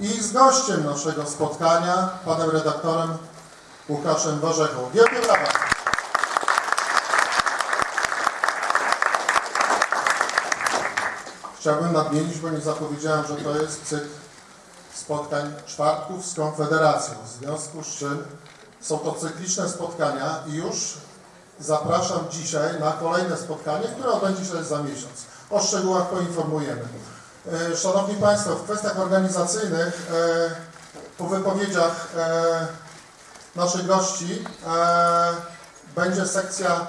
i z gościem naszego spotkania, panem redaktorem Łukaszem Warzechą. Wielkie brawa! Chciałbym nadmienić, bo nie zapowiedziałem, że to jest cykl spotkań czwartków z Konfederacją. W związku z czym są to cykliczne spotkania i już zapraszam dzisiaj na kolejne spotkanie, które odbędzie się za miesiąc. O szczegółach poinformujemy. E, Szanowni Państwo, w kwestiach organizacyjnych e, po wypowiedziach e, naszych gości będzie sekcja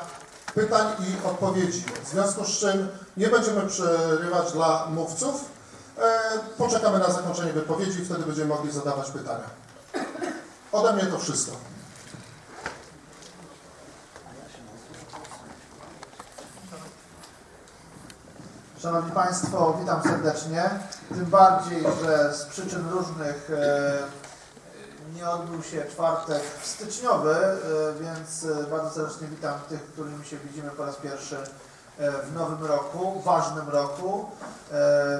pytań i odpowiedzi. W związku z czym nie będziemy przerywać dla mówców. Poczekamy na zakończenie wypowiedzi i wtedy będziemy mogli zadawać pytania. Ode mnie to wszystko. Szanowni Państwo, witam serdecznie. Tym bardziej, że z przyczyn różnych e, nie odbył się czwartek styczniowy, e, więc e, bardzo serdecznie witam tych, którymi się widzimy po raz pierwszy w nowym roku, ważnym roku,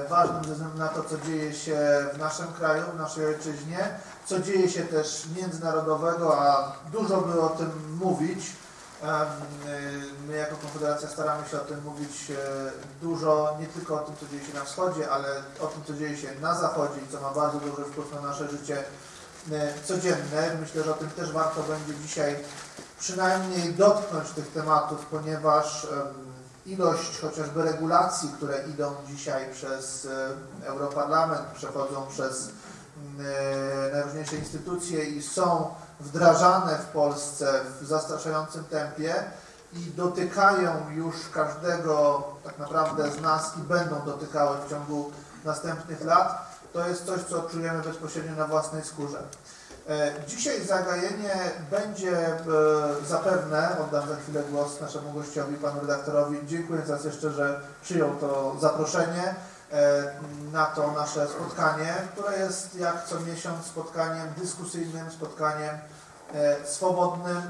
ważnym ze względu na to, co dzieje się w naszym kraju, w naszej ojczyźnie, co dzieje się też międzynarodowego, a dużo by o tym mówić. Y, My jako Konfederacja staramy się o tym mówić e, dużo, nie tylko o tym, co dzieje się na wschodzie, ale o tym, co dzieje się na zachodzie i co ma bardzo duży wpływ na nasze życie e, codzienne. Myślę, że o tym też warto będzie dzisiaj przynajmniej dotknąć tych tematów, ponieważ ilość chociażby regulacji, które idą dzisiaj przez e, Europarlament, przechodzą przez najróżniejsze instytucje i są wdrażane w Polsce w zastraszającym tempie i dotykają już każdego tak naprawdę z nas i będą dotykały w ciągu następnych lat, to jest coś, co czujemy bezpośrednio na własnej skórze. E, Dzisiaj zagajenie będzie e, zapewne, oddam za chwilę głos naszemu gościowi, panu redaktorowi, dziękuję raz jeszcze, że przyjął to zaproszenie na to nasze spotkanie, które jest jak co miesiąc spotkaniem dyskusyjnym, spotkaniem e, swobodnym, e,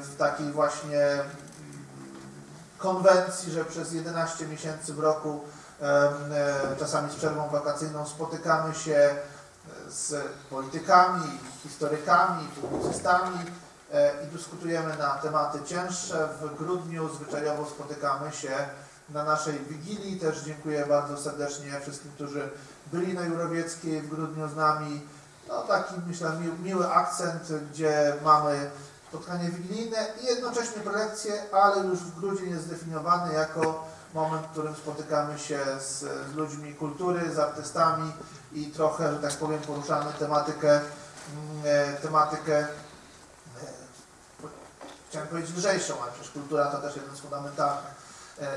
w takiej właśnie konwencji, że przez 11 miesięcy w roku, e, czasami z przerwą wakacyjną, spotykamy się e, z politykami, historykami, publicystami e, i dyskutujemy na tematy cięższe. W grudniu zwyczajowo spotykamy się na naszej Wigilii. Też dziękuję bardzo serdecznie wszystkim, którzy byli na Jurowieckiej w grudniu z nami. No taki myślę mi, miły akcent, gdzie mamy spotkanie wigilijne i jednocześnie prelekcje, ale już w grudzień jest zdefiniowany jako moment, w którym spotykamy się z, z ludźmi kultury, z artystami i trochę, że tak powiem, poruszamy tematykę, mm, e, tematykę e, chciałem powiedzieć lżejszą, ale przecież kultura to też jeden z fundamentalnych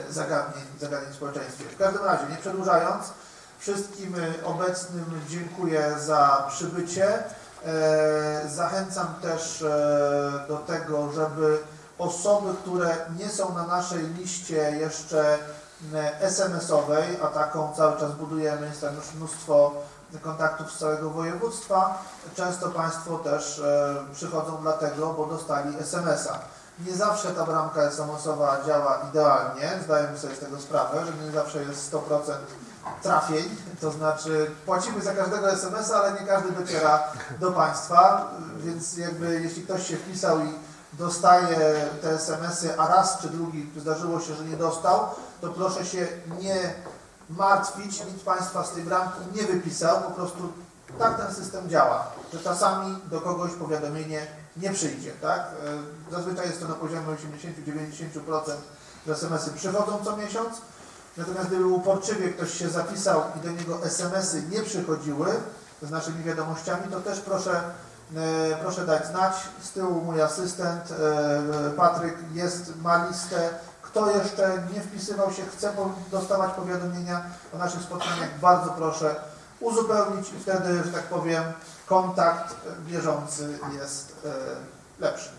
zagadnień, zagadnień w społeczeństwie. W każdym razie, nie przedłużając, wszystkim e, obecnym dziękuję za przybycie. E, Zachęcam też e, do tego, żeby osoby, które nie są na naszej liście jeszcze e, SMS-owej, a taką cały czas budujemy, jest tam już mnóstwo kontaktów z całego województwa. Często Państwo też e, przychodzą dlatego, bo dostali SMS-a. Nie zawsze ta bramka SMS-owa działa idealnie, zdajemy sobie z tego sprawę, że nie zawsze jest 100% trafień, to znaczy płacimy za każdego SMS-a, ale nie każdy dociera do Państwa, więc jakby jeśli ktoś się wpisał i dostaje te SMS-y, a raz czy drugi zdarzyło się, że nie dostał, to proszę się nie martwić, nikt Państwa z tej bramki nie wypisał, po prostu tak ten system działa, że czasami do kogoś powiadomienie nie przyjdzie, tak? E, Zazwyczaj jest to na poziomie 80-90%, że SMS-y przychodzą co miesiąc, natomiast gdyby uporczywie ktoś się zapisał i do niego SMS-y nie przychodziły z naszymi wiadomościami, to też proszę, e, proszę dać znać. Z tyłu mój asystent e, Patryk jest, ma listę. Kto jeszcze nie wpisywał się, chce dostawać powiadomienia o naszych spotkaniach, bardzo proszę uzupełnić i wtedy, że tak powiem, kontakt bieżący jest e, lepszy.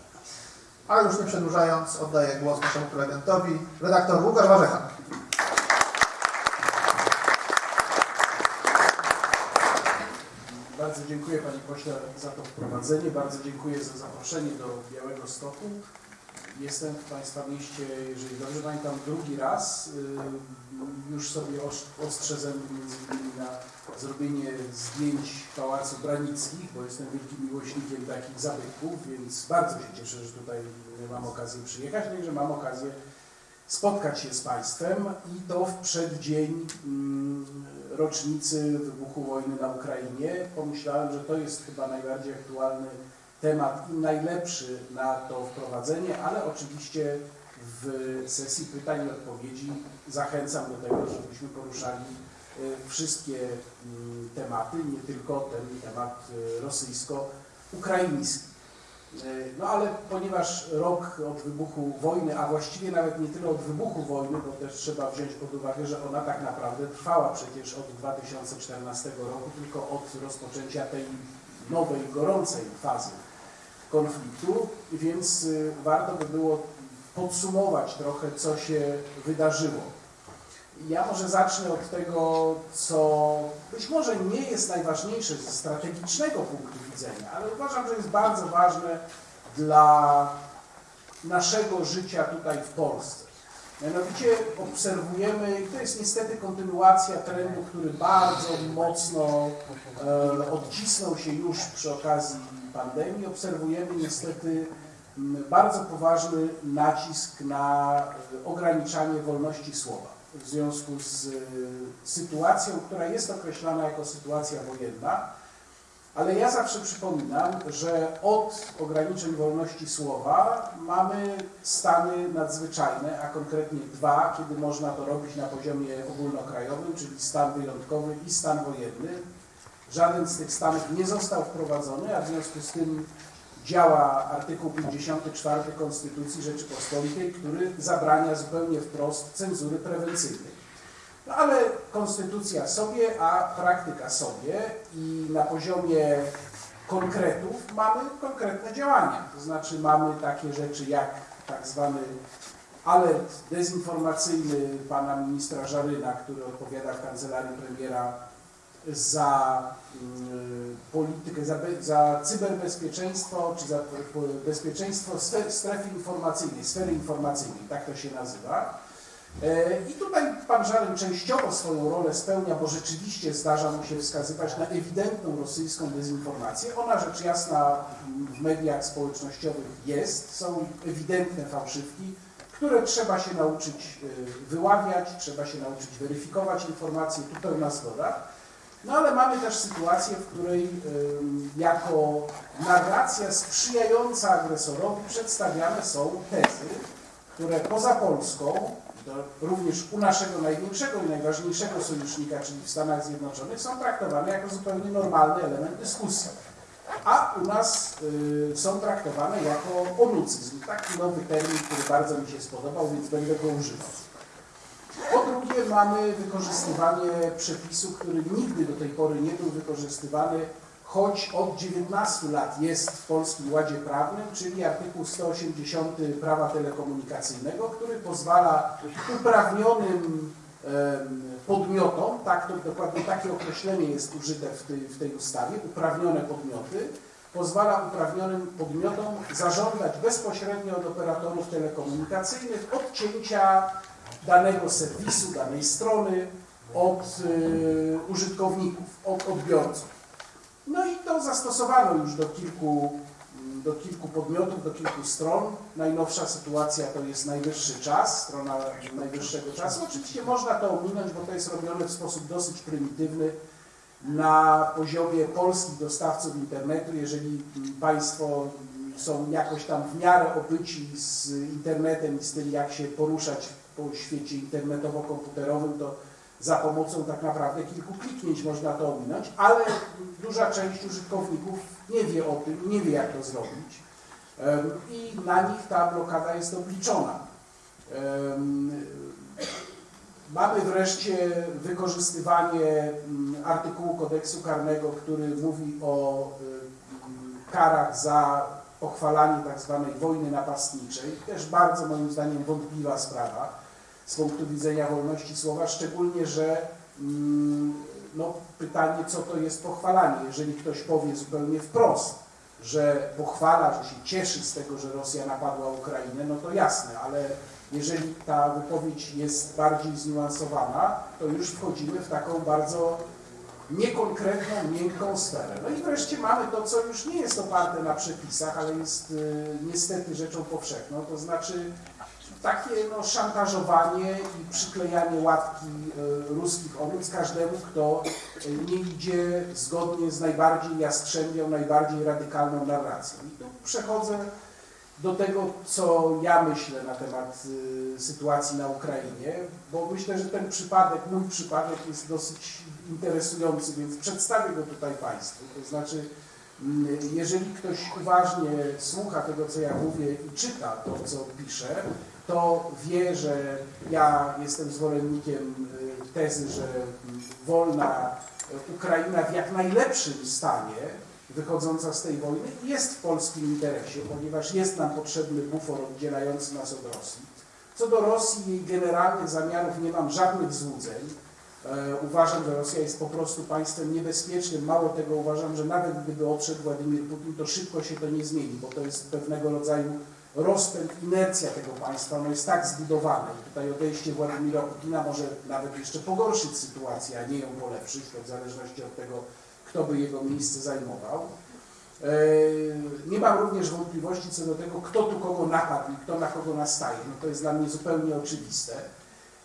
A już nie przedłużając, oddaję głos naszemu prelegentowi, redaktor Łukasz Warzecha. Bardzo dziękuję Panie Pośle za to wprowadzenie, bardzo dziękuję za zaproszenie do Białego Stoku. Jestem w Państwa mieście, jeżeli dobrze pamiętam, drugi raz. Y, Już sobie ostrzedzam między innymi na zrobienie zdjęć Pałacu Branickich, bo jestem wielkim miłośnikiem takich zabytków, więc bardzo się cieszę, że tutaj mam okazję przyjechać, no i że mam okazję spotkać się z Państwem i to w przeddzień mm, rocznicy wybuchu wojny na Ukrainie. Pomyślałem, że to jest chyba najbardziej aktualny temat najlepszy na to wprowadzenie, ale oczywiście w sesji pytań i odpowiedzi zachęcam do tego, żebyśmy poruszali e, wszystkie mm, tematy, nie tylko ten temat e, rosyjsko-ukraiński. E, No ale ponieważ rok od wybuchu wojny, a właściwie nawet nie tyle od wybuchu wojny, bo też trzeba wziąć pod uwagę, że ona tak naprawdę trwała przecież od 2014 roku, tylko od rozpoczęcia tej nowej, gorącej fazy konfliktu, więc y, warto by było podsumować trochę, co się wydarzyło. Ja może zacznę od tego, co być może nie jest najważniejsze ze strategicznego punktu widzenia, ale uważam, że jest bardzo ważne dla naszego życia tutaj w Polsce. Mianowicie obserwujemy, to jest niestety kontynuacja trendu, który bardzo mocno e, odcisnął się już przy okazji pandemii. Obserwujemy niestety m, bardzo poważny nacisk na e, ograniczanie wolności słowa w związku z e, sytuacją, która jest określana jako sytuacja wojenna. Ale ja zawsze przypominam, że od ograniczeń wolności słowa mamy stany nadzwyczajne, a konkretnie dwa, kiedy można to robić na poziomie ogólnokrajowym, czyli stan wyjątkowy i stan wojenny. Żaden z tych stanów nie został wprowadzony, a w związku z tym działa artykuł 54 Konstytucji Rzeczypospolitej, który zabrania zupełnie wprost cenzury prewencyjnej. No ale konstytucja sobie, a praktyka sobie i na poziomie konkretów mamy konkretne działania. To znaczy mamy takie rzeczy jak tak zwany alert dezinformacyjny pana ministra Żaryna, który odpowiada w kancelarii premiera za mm, politykę, za, za cyberbezpieczeństwo, czy za bezpieczeństwo strefy informacyjnej, sfery informacyjnej, tak to się nazywa. E, I tutaj pan Żaryn częściowo swoją rolę spełnia, bo rzeczywiście zdarza mu się wskazywać na ewidentną rosyjską dezinformację. Ona rzecz jasna w mediach społecznościowych jest, są ewidentne fałszywki, które trzeba się nauczyć e, wyławiać, trzeba się nauczyć weryfikować informacje, tu pełna zgoda. No ale mamy też sytuację, w której jako narracja sprzyjająca agresorowi przedstawiane są tezy, które poza Polską, również u naszego największego i najważniejszego sojusznika, czyli w Stanach Zjednoczonych, są traktowane jako zupełnie normalny element dyskusji. A u nas y, są traktowane jako onucyzm. Taki nowy termin, który bardzo mi się spodobał, więc będę go używał. Po drugie mamy wykorzystywanie przepisu, który nigdy do tej pory nie był wykorzystywany, choć od 19 lat jest w Polskim Ładzie Prawnym, czyli artykuł 180 prawa telekomunikacyjnego, który pozwala uprawnionym podmiotom, tak to dokładnie takie określenie jest użyte w tej, w tej ustawie, uprawnione podmioty, pozwala uprawnionym podmiotom zażądać bezpośrednio od operatorów telekomunikacyjnych odcięcia danego serwisu, danej strony od y, użytkowników, od odbiorców. No i to zastosowano już do kilku, mm, do kilku podmiotów, do kilku stron. Najnowsza sytuacja to jest najwyższy czas, strona najwyższego czasu. Oczywiście można to ominąć, bo to jest robione w sposób dosyć prymitywny na poziomie polskich dostawców internetu. Jeżeli mm, Państwo mm, są jakoś tam w miarę obyci z internetem i z tym, jak się poruszać po świecie internetowo-komputerowym, to za pomocą tak naprawdę kilku kliknięć można to ominąć, ale duża część użytkowników nie wie o tym, nie wie jak to zrobić i na nich ta blokada jest obliczona. Mamy wreszcie wykorzystywanie mm, artykułu kodeksu karnego, który mówi o y, karach za pochwalanie tak zwanej wojny napastniczej. Też bardzo moim zdaniem wątpliwa sprawa z punktu widzenia wolności słowa, szczególnie, że mm, no, pytanie, co to jest pochwalanie, jeżeli ktoś powie zupełnie wprost, że pochwala, że się cieszy z tego, że Rosja napadła Ukrainę, no to jasne, ale jeżeli ta wypowiedź jest bardziej zniuansowana, to już wchodzimy w taką bardzo niekonkretną, miękką sferę. No i wreszcie mamy to, co już nie jest oparte na przepisach, ale jest y, niestety rzeczą powszechną, to znaczy takie no, szantażowanie i przyklejanie łatki y, ruskich owiec każdemu, kto y, nie idzie zgodnie z najbardziej jastrzębią, najbardziej radykalną narracją. I tu przechodzę do tego, co ja myślę na temat y, sytuacji na Ukrainie, bo myślę, że ten przypadek, mój przypadek jest dosyć interesujący, więc przedstawię go tutaj Państwu. To znaczy, jeżeli ktoś uważnie słucha tego, co ja mówię i czyta to, co piszę, to wie, że ja jestem zwolennikiem y, tezy, że mm, wolna y, Ukraina w jak najlepszym stanie wychodząca z tej wojny jest w polskim interesie, ponieważ jest nam potrzebny bufor oddzielający nas od Rosji. Co do Rosji i jej generalnych zamiarów nie mam żadnych złudzeń. E, uważam, że Rosja jest po prostu państwem niebezpiecznym. Mało tego uważam, że nawet gdyby odszedł Władimir Putin, to szybko się to nie zmieni, bo to jest pewnego rodzaju rozpęd, inercja tego państwa. Ono jest tak zbudowane i tutaj odejście Władimira Putina może nawet jeszcze pogorszyć sytuację, a nie ją polepszyć, to w zależności od tego, kto by jego miejsce zajmował. E, Nie mam również wątpliwości co do tego, kto tu kogo napadł i kto na kogo nastaje. No to jest dla mnie zupełnie oczywiste.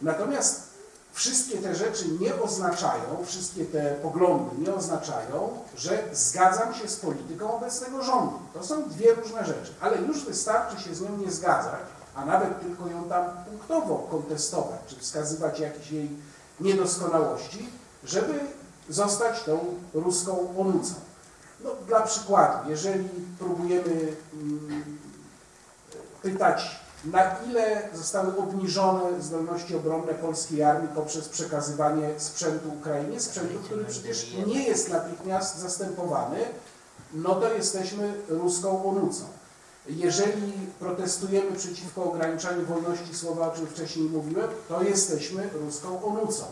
Natomiast wszystkie te rzeczy nie oznaczają, wszystkie te poglądy nie oznaczają, że zgadzam się z polityką obecnego rządu. To są dwie różne rzeczy, ale już wystarczy się z nią nie zgadzać, a nawet tylko ją tam punktowo kontestować, czy wskazywać jakieś jej niedoskonałości, żeby zostać tą ruską onucą. No, dla przykładu, jeżeli próbujemy mm, pytać, na ile zostały obniżone zdolności obronne polskiej armii poprzez przekazywanie sprzętu Ukrainie, sprzętu, który przecież nie jest natychmiast zastępowany, no to jesteśmy ruską onucą. Jeżeli protestujemy przeciwko ograniczaniu wolności słowa, o czym wcześniej mówiłem, to jesteśmy ruską onucą.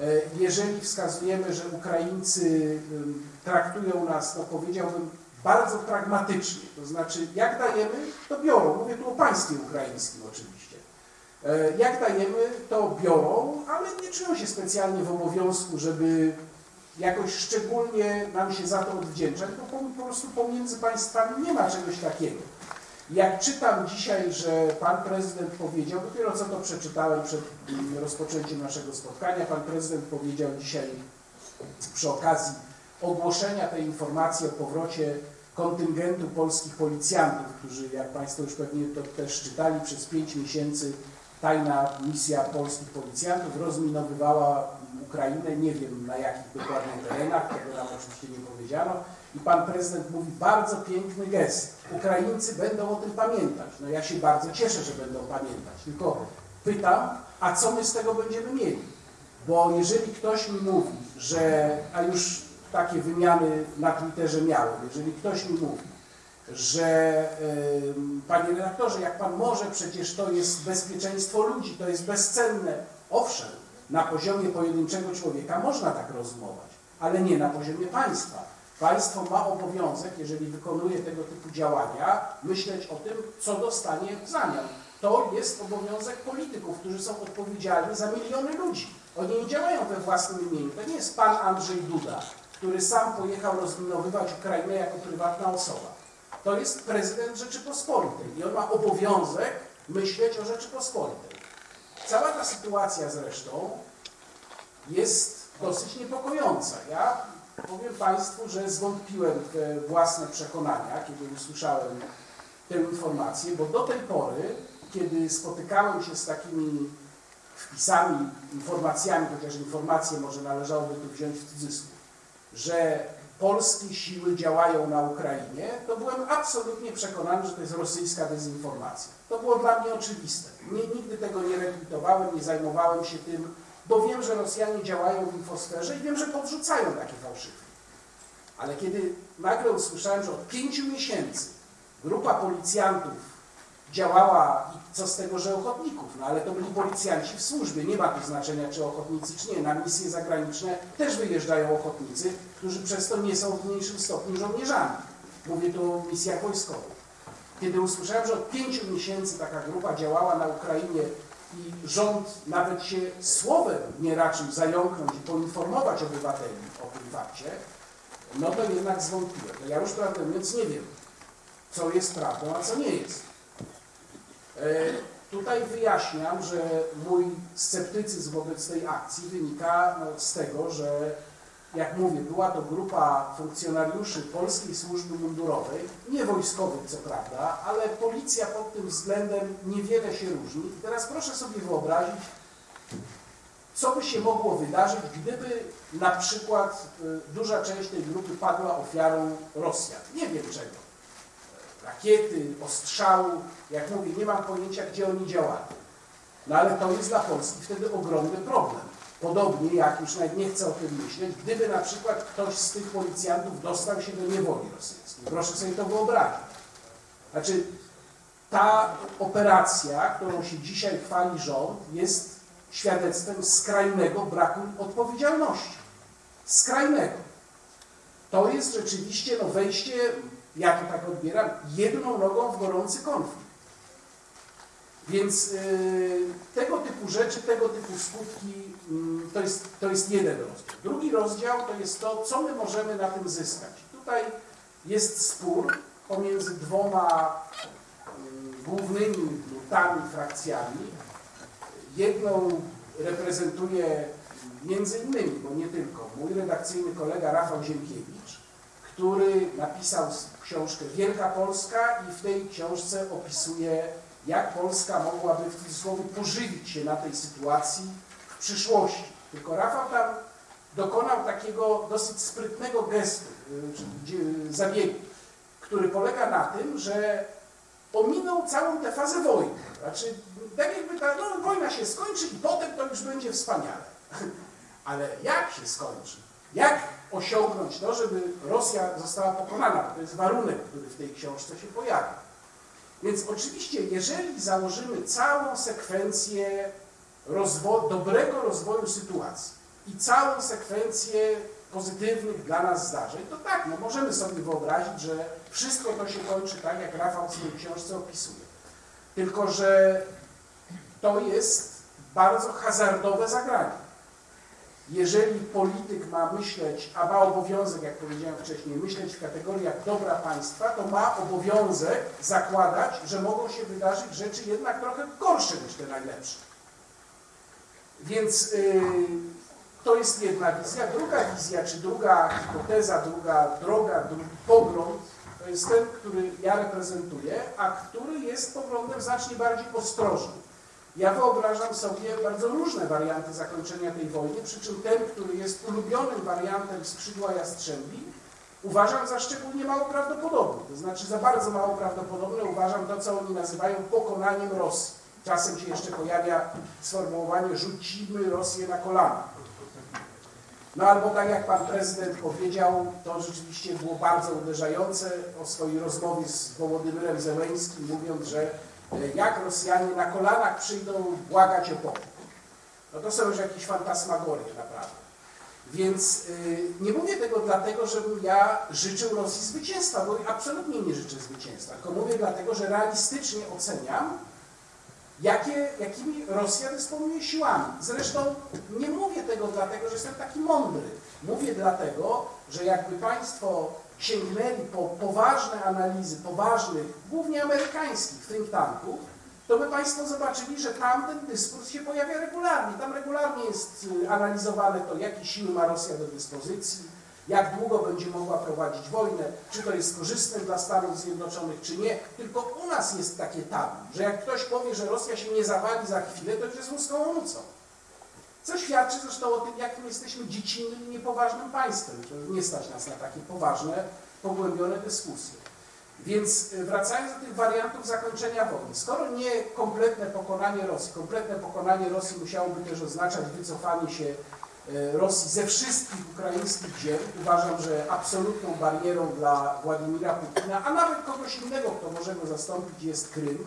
E, Jeżeli wskazujemy, że Ukraińcy traktują nas, no powiedziałbym, bardzo pragmatycznie, to znaczy jak dajemy, to biorą. Mówię tu o państwie ukraińskim oczywiście. E, Jak dajemy, to biorą, ale nie czują się specjalnie w obowiązku, żeby jakoś szczególnie nam się za to odwdzięczać, bo po, prostu pomiędzy państwami nie ma czegoś takiego. Jak czytam dzisiaj, że pan prezydent powiedział, dopiero co to przeczytałem przed mm, rozpoczęciem naszego spotkania, pan prezydent powiedział dzisiaj przy okazji ogłoszenia tej informacji o powrocie kontyngentu polskich policjantów, którzy, jak Państwo już pewnie to też czytali, przez pięć miesięcy tajna misja polskich policjantów rozminowywała Ukrainę, nie wiem na jakich dokładnie terenach, tego nam oczywiście nie powiedziano. I pan prezydent mówi, bardzo piękny gest. Ukraińcy będą o tym pamiętać. No ja się bardzo cieszę, że będą pamiętać. Tylko pytam, a co my z tego będziemy mieli? Bo jeżeli ktoś mi mówi, że, a już takie wymiany na Twitterze miałem, jeżeli ktoś mi mówi, że panie redaktorze, jak pan może, przecież to jest bezpieczeństwo ludzi, to jest bezcenne. Owszem, na poziomie pojedynczego człowieka można tak rozumować, ale nie na poziomie państwa. Państwo ma obowiązek, jeżeli wykonuje tego typu działania, myśleć o tym, co dostanie w zamian. To jest obowiązek polityków, którzy są odpowiedzialni za miliony ludzi. Oni nie działają we własnym imieniu. To nie jest pan Andrzej Duda, który sam pojechał rozminowywać Ukrainę jako prywatna osoba. To jest prezydent Rzeczypospolitej i on ma obowiązek myśleć o Rzeczypospolitej. Cała ta sytuacja zresztą jest dosyć niepokojąca. Ja powiem Państwu, że zwątpiłem w własne przekonania, kiedy usłyszałem tę informację, bo do tej pory, kiedy spotykałem się z takimi wpisami, informacjami, chociaż informacje może należałoby tu wziąć w cudzysłów, że polskie siły działają na Ukrainie, to byłem absolutnie przekonany, że to jest rosyjska dezinformacja. To było dla mnie oczywiste. Nie, nigdy tego nie rekwitowałem, nie zajmowałem się tym, bo wiem, że Rosjanie działają w infosferze i wiem, że podrzucają takie fałszywki. Ale kiedy nagle usłyszałem, że od pięciu miesięcy grupa policjantów działała co z tego, że ochotników, no ale to byli policjanci w służbie, nie ma tu znaczenia czy ochotnicy czy nie, na misje zagraniczne też wyjeżdżają ochotnicy, którzy przez to nie są w mniejszym stopniu żołnierzami. Mówię tu o misjach wojskowych. Kiedy usłyszałem, że od pięciu miesięcy taka grupa działała na Ukrainie i rząd nawet się słowem nie raczył zająknąć i poinformować obywateli o tym fakcie, no to jednak zwątpiłem. Ja już prawdę mówiąc nie wiem, co jest prawdą, a co nie jest. E, Tutaj wyjaśniam, że mój sceptycyzm wobec tej akcji wynika no, z tego, że jak mówię, była to grupa funkcjonariuszy Polskiej Służby Mundurowej, nie wojskowych co prawda, ale policja pod tym względem niewiele się różni. I teraz proszę sobie wyobrazić, co by się mogło wydarzyć, gdyby na przykład y, duża część tej grupy padła ofiarą Rosjan. Nie wiem czego. Rakiety, ostrzału, jak mówię, nie mam pojęcia, gdzie oni działali. No ale to jest dla Polski wtedy ogromny problem. Podobnie jak, już nawet nie chcę o tym myśleć, gdyby na przykład ktoś z tych policjantów dostał się do niewoli rosyjskiej. Proszę sobie to wyobrazić. Znaczy, ta operacja, którą się dzisiaj chwali rząd, jest świadectwem skrajnego braku odpowiedzialności. Skrajnego. To jest rzeczywiście no, wejście, ja to tak odbieram, jedną nogą w gorący konflikt. Więc yy, tego typu rzeczy, tego typu skutki yy, to, jest, to jest jeden rozdział. Drugi rozdział to jest to, co my możemy na tym zyskać. Tutaj jest spór pomiędzy dwoma yy, głównymi nurtami, frakcjami. Jedną reprezentuje między innymi, bo nie tylko, mój redakcyjny kolega Rafał Ziemkiewicz, który napisał książkę Wielka Polska i w tej książce opisuje jak Polska mogłaby w cudzysłowie pożywić się na tej sytuacji w przyszłości. Tylko Rafał tam dokonał takiego dosyć sprytnego gestu, y, gdzie- zabiegu, który polega na tym, że ominął całą tę fazę wojny. Znaczy, tak jakby ta no, wojna się skończy i potem to już będzie wspaniale. Ale jak się skończy? Jak osiągnąć to, żeby Rosja została pokonana? To jest warunek, który w tej książce się pojawia. Więc oczywiście, jeżeli założymy całą sekwencję rozwo dobrego rozwoju sytuacji i całą sekwencję pozytywnych dla nas zdarzeń, to tak, no możemy sobie wyobrazić, że wszystko to się kończy tak, jak Rafał w swojej książce opisuje. Tylko, że to jest bardzo hazardowe zagranie. Jeżeli polityk ma myśleć, a ma obowiązek, jak powiedziałem wcześniej, myśleć w kategoriach dobra państwa, to ma obowiązek zakładać, że mogą się wydarzyć rzeczy jednak trochę gorsze niż te najlepsze. Więc yy, to jest jedna wizja. Druga wizja, czy druga hipoteza, druga droga, drugi pogląd, to jest ten, który ja reprezentuję, a który jest poglądem znacznie bardziej ostrożnym. Ja wyobrażam sobie bardzo różne warianty zakończenia tej wojny, przy czym ten, który jest ulubionym wariantem skrzydła Jastrzębi, uważam za szczególnie mało prawdopodobny. To znaczy za bardzo mało prawdopodobne uważam to, co oni nazywają pokonaniem Rosji. Czasem się jeszcze pojawia sformułowanie rzucimy Rosję na kolana. No albo tak jak pan prezydent powiedział, to rzeczywiście było bardzo uderzające o swojej rozmowie z Wołodymyrem Zełęskim, mówiąc, że jak Rosjanie na kolanach przyjdą błagać o pokój. No to są już jakieś fantasmagorie naprawdę. Więc y, nie mówię tego dlatego, żebym ja życzył Rosji zwycięstwa, bo absolutnie nie życzę zwycięstwa, tylko mówię dlatego, że realistycznie oceniam, jakie, jakimi Rosja dysponuje siłami. Zresztą nie mówię tego dlatego, że jestem taki mądry. Mówię dlatego, że jakby Państwo sięgnęli po poważne analizy poważnych, głównie amerykańskich think tanków, to by Państwo zobaczyli, że tam ten dyskurs się pojawia regularnie. Tam regularnie jest y, analizowane to, jakie siły ma Rosja do dyspozycji, jak długo będzie mogła prowadzić wojnę, czy to jest korzystne dla Stanów Zjednoczonych, czy nie. Tylko u nas jest takie tabu, że jak ktoś powie, że Rosja się nie zawali za chwilę, to już jest łuską omucą. Co świadczy zresztą o tym, jakim jesteśmy dziecinnym i niepoważnym państwem. Nie stać nas na takie poważne, pogłębione dyskusje. Więc y, wracając do tych wariantów zakończenia wojny, skoro nie kompletne pokonanie Rosji, kompletne pokonanie Rosji musiałoby też oznaczać wycofanie się e, Rosji ze wszystkich ukraińskich ziem, uważam, że absolutną barierą dla Władimira Putina, a nawet kogoś innego, kto może go zastąpić, jest Krym.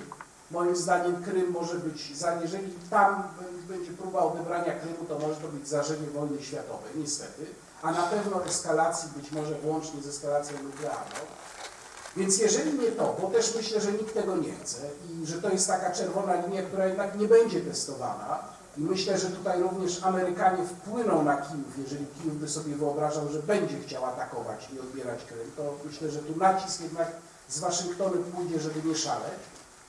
Moim zdaniem Krym może być, za- jeżeli tam będzie próba odebrania Krymu, to może to być zażenie wojny światowej, niestety, a na pewno eskalacji, być może włącznie z eskalacją nuklearną. Więc jeżeli nie to, bo też myślę, że nikt tego nie chce i że to jest taka czerwona linia, która jednak nie będzie testowana i myślę, że tutaj również Amerykanie wpłyną na Kijów, jeżeli Kijów by sobie wyobrażał, że będzie chciał atakować i odbierać Krym, to myślę, że tu nacisk jednak z Waszyngtonu pójdzie, żeby nie szaleć.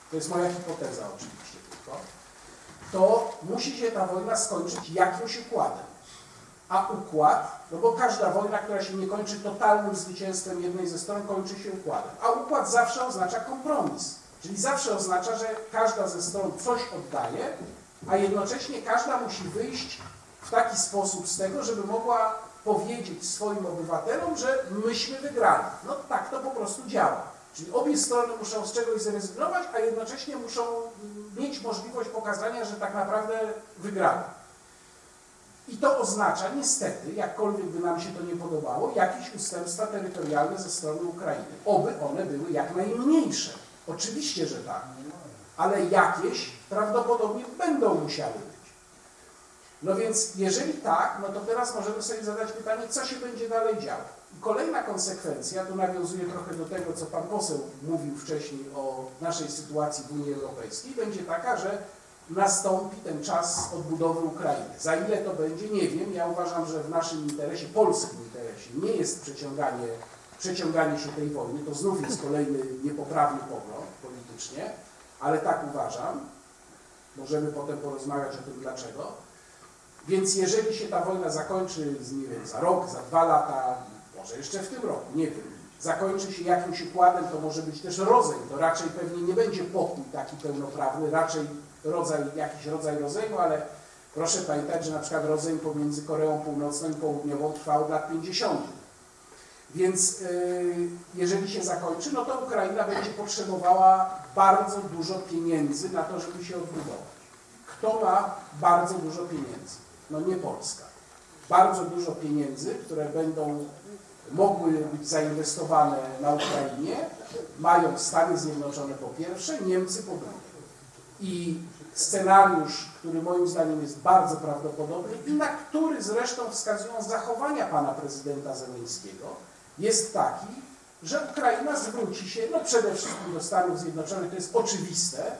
To jest moja hipoteza oczywiście tylko. To musi się ta wojna skończyć jakimś układem. A układ, no bo każda wojna, która się nie kończy totalnym zwycięstwem jednej ze stron, kończy się układem. A układ zawsze oznacza kompromis. Czyli zawsze oznacza, że każda ze stron coś oddaje, a jednocześnie każda musi wyjść w taki sposób z tego, żeby mogła powiedzieć swoim obywatelom, że myśmy wygrali. No tak to po prostu działa. Czyli obie strony muszą z czegoś zrezygnować, a jednocześnie muszą mm, mieć możliwość pokazania, że tak naprawdę wygrali. I to oznacza niestety, jakkolwiek by nam się to nie podobało, jakieś ustępstwa terytorialne ze strony Ukrainy. Oby one były jak najmniejsze. Oczywiście, że tak. Ale jakieś prawdopodobnie będą musiały być. No więc jeżeli tak, no to teraz możemy sobie zadać pytanie, co się będzie dalej działo. Kolejna konsekwencja, tu nawiązuje trochę do tego, co pan poseł mówił wcześniej o naszej sytuacji w Unii Europejskiej, będzie taka, że nastąpi ten czas odbudowy Ukrainy. Za ile to będzie, nie wiem. Ja uważam, że w naszym interesie, polskim interesie, nie jest przeciąganie, przeciąganie się tej wojny. To znów jest kolejny niepoprawny pogląd politycznie, ale tak uważam. Możemy potem porozmawiać o tym dlaczego. Więc jeżeli się ta wojna zakończy, nie wiem, za rok, za dwa lata, może jeszcze w tym roku, nie wiem, zakończy się jakimś układem, to może być też rozejm. To raczej pewnie nie będzie pokój taki pełnoprawny, raczej rodzaj, jakiś rodzaj rozejmu, ale proszę pamiętać, że na przykład rozejm pomiędzy Koreą Północną i Południową trwał od lat 50. Więc yy, jeżeli się zakończy, no to Ukraina będzie potrzebowała bardzo dużo pieniędzy na to, żeby się odbudować. Kto ma bardzo dużo pieniędzy? No nie Polska. Bardzo dużo pieniędzy, które będą mogły być zainwestowane na Ukrainie, mają Stany Zjednoczone po pierwsze, Niemcy po drugie. I scenariusz, który moim zdaniem jest bardzo prawdopodobny i na który zresztą wskazują zachowania pana prezydenta Zeleńskiego, jest taki, że Ukraina zwróci się, no przede wszystkim do Stanów Zjednoczonych, to jest oczywiste,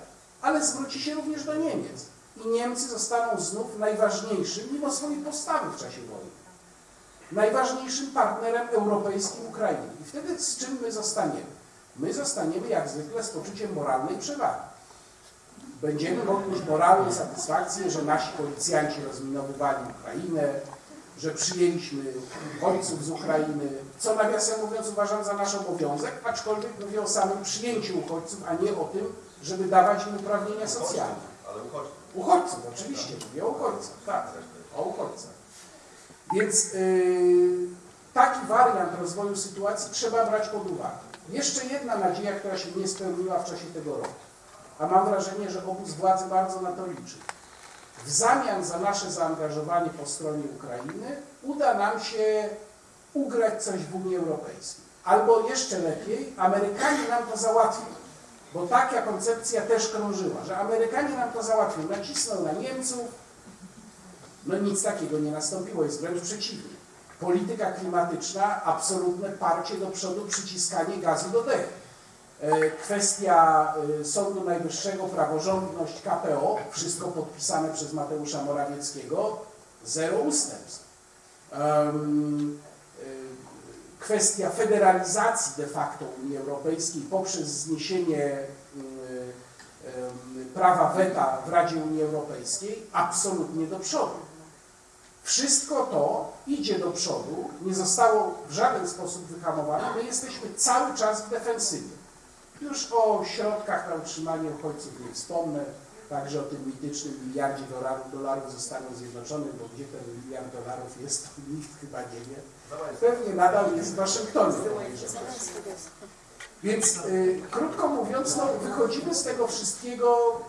ale zwróci się również do Niemiec. I Niemcy zostaną znów najważniejszym, mimo swojej postawy w czasie wojny, najważniejszym partnerem europejskim Ukrainy. I wtedy z czym my zostaniemy? My zostaniemy jak zwykle z poczuciem moralnej przewagi będziemy mogli mieć moralną satysfakcję, że nasi policjanci rozminowywali Ukrainę, że przyjęliśmy uchodźców z Ukrainy, co nawiasem mówiąc uważam za nasz obowiązek, aczkolwiek mówię o samym przyjęciu uchodźców, a nie o tym, żeby dawać im uprawnienia socjalne. Ale uchodźcy. Uchodźców, oczywiście, mówię o uchodźcach, tak, o uchodźcach. Więc yy, taki wariant rozwoju sytuacji trzeba brać pod uwagę. Jeszcze jedna nadzieja, która się nie spełniła w czasie tego roku a mam wrażenie, że obóz władzy bardzo na to liczy. W zamian za nasze zaangażowanie po stronie Ukrainy uda nam się ugrać coś w Unii Europejskiej. Albo jeszcze lepiej, Amerykanie nam to załatwią. Bo taka koncepcja też krążyła, że Amerykanie nam to załatwią. Nacisną na Niemców. No nic takiego nie nastąpiło, jest wręcz przeciwnie. Polityka klimatyczna, absolutne parcie do przodu, przyciskanie gazu do dechu. E, kwestia e, Sądu Najwyższego, praworządność KPO, wszystko podpisane przez Mateusza Morawieckiego, zero ustępstw. E, kwestia federalizacji de facto Unii Europejskiej poprzez zniesienie prawa weta w Radzie Unii Europejskiej absolutnie do przodu. Wszystko to idzie do przodu, nie zostało w żaden sposób wyhamowane, my jesteśmy cały czas w defensywie. Już o środkach na utrzymanie uchodźców nie wspomnę, także o tym mitycznym miliardzie dolarów, dolarów ze Stanów Zjednoczonych, bo gdzie ten miliard dolarów jest, to nikt chyba nie wie. Pewnie nadal jest w Waszyngtonie. Więc y, krótko mówiąc, no, wychodzimy z tego wszystkiego,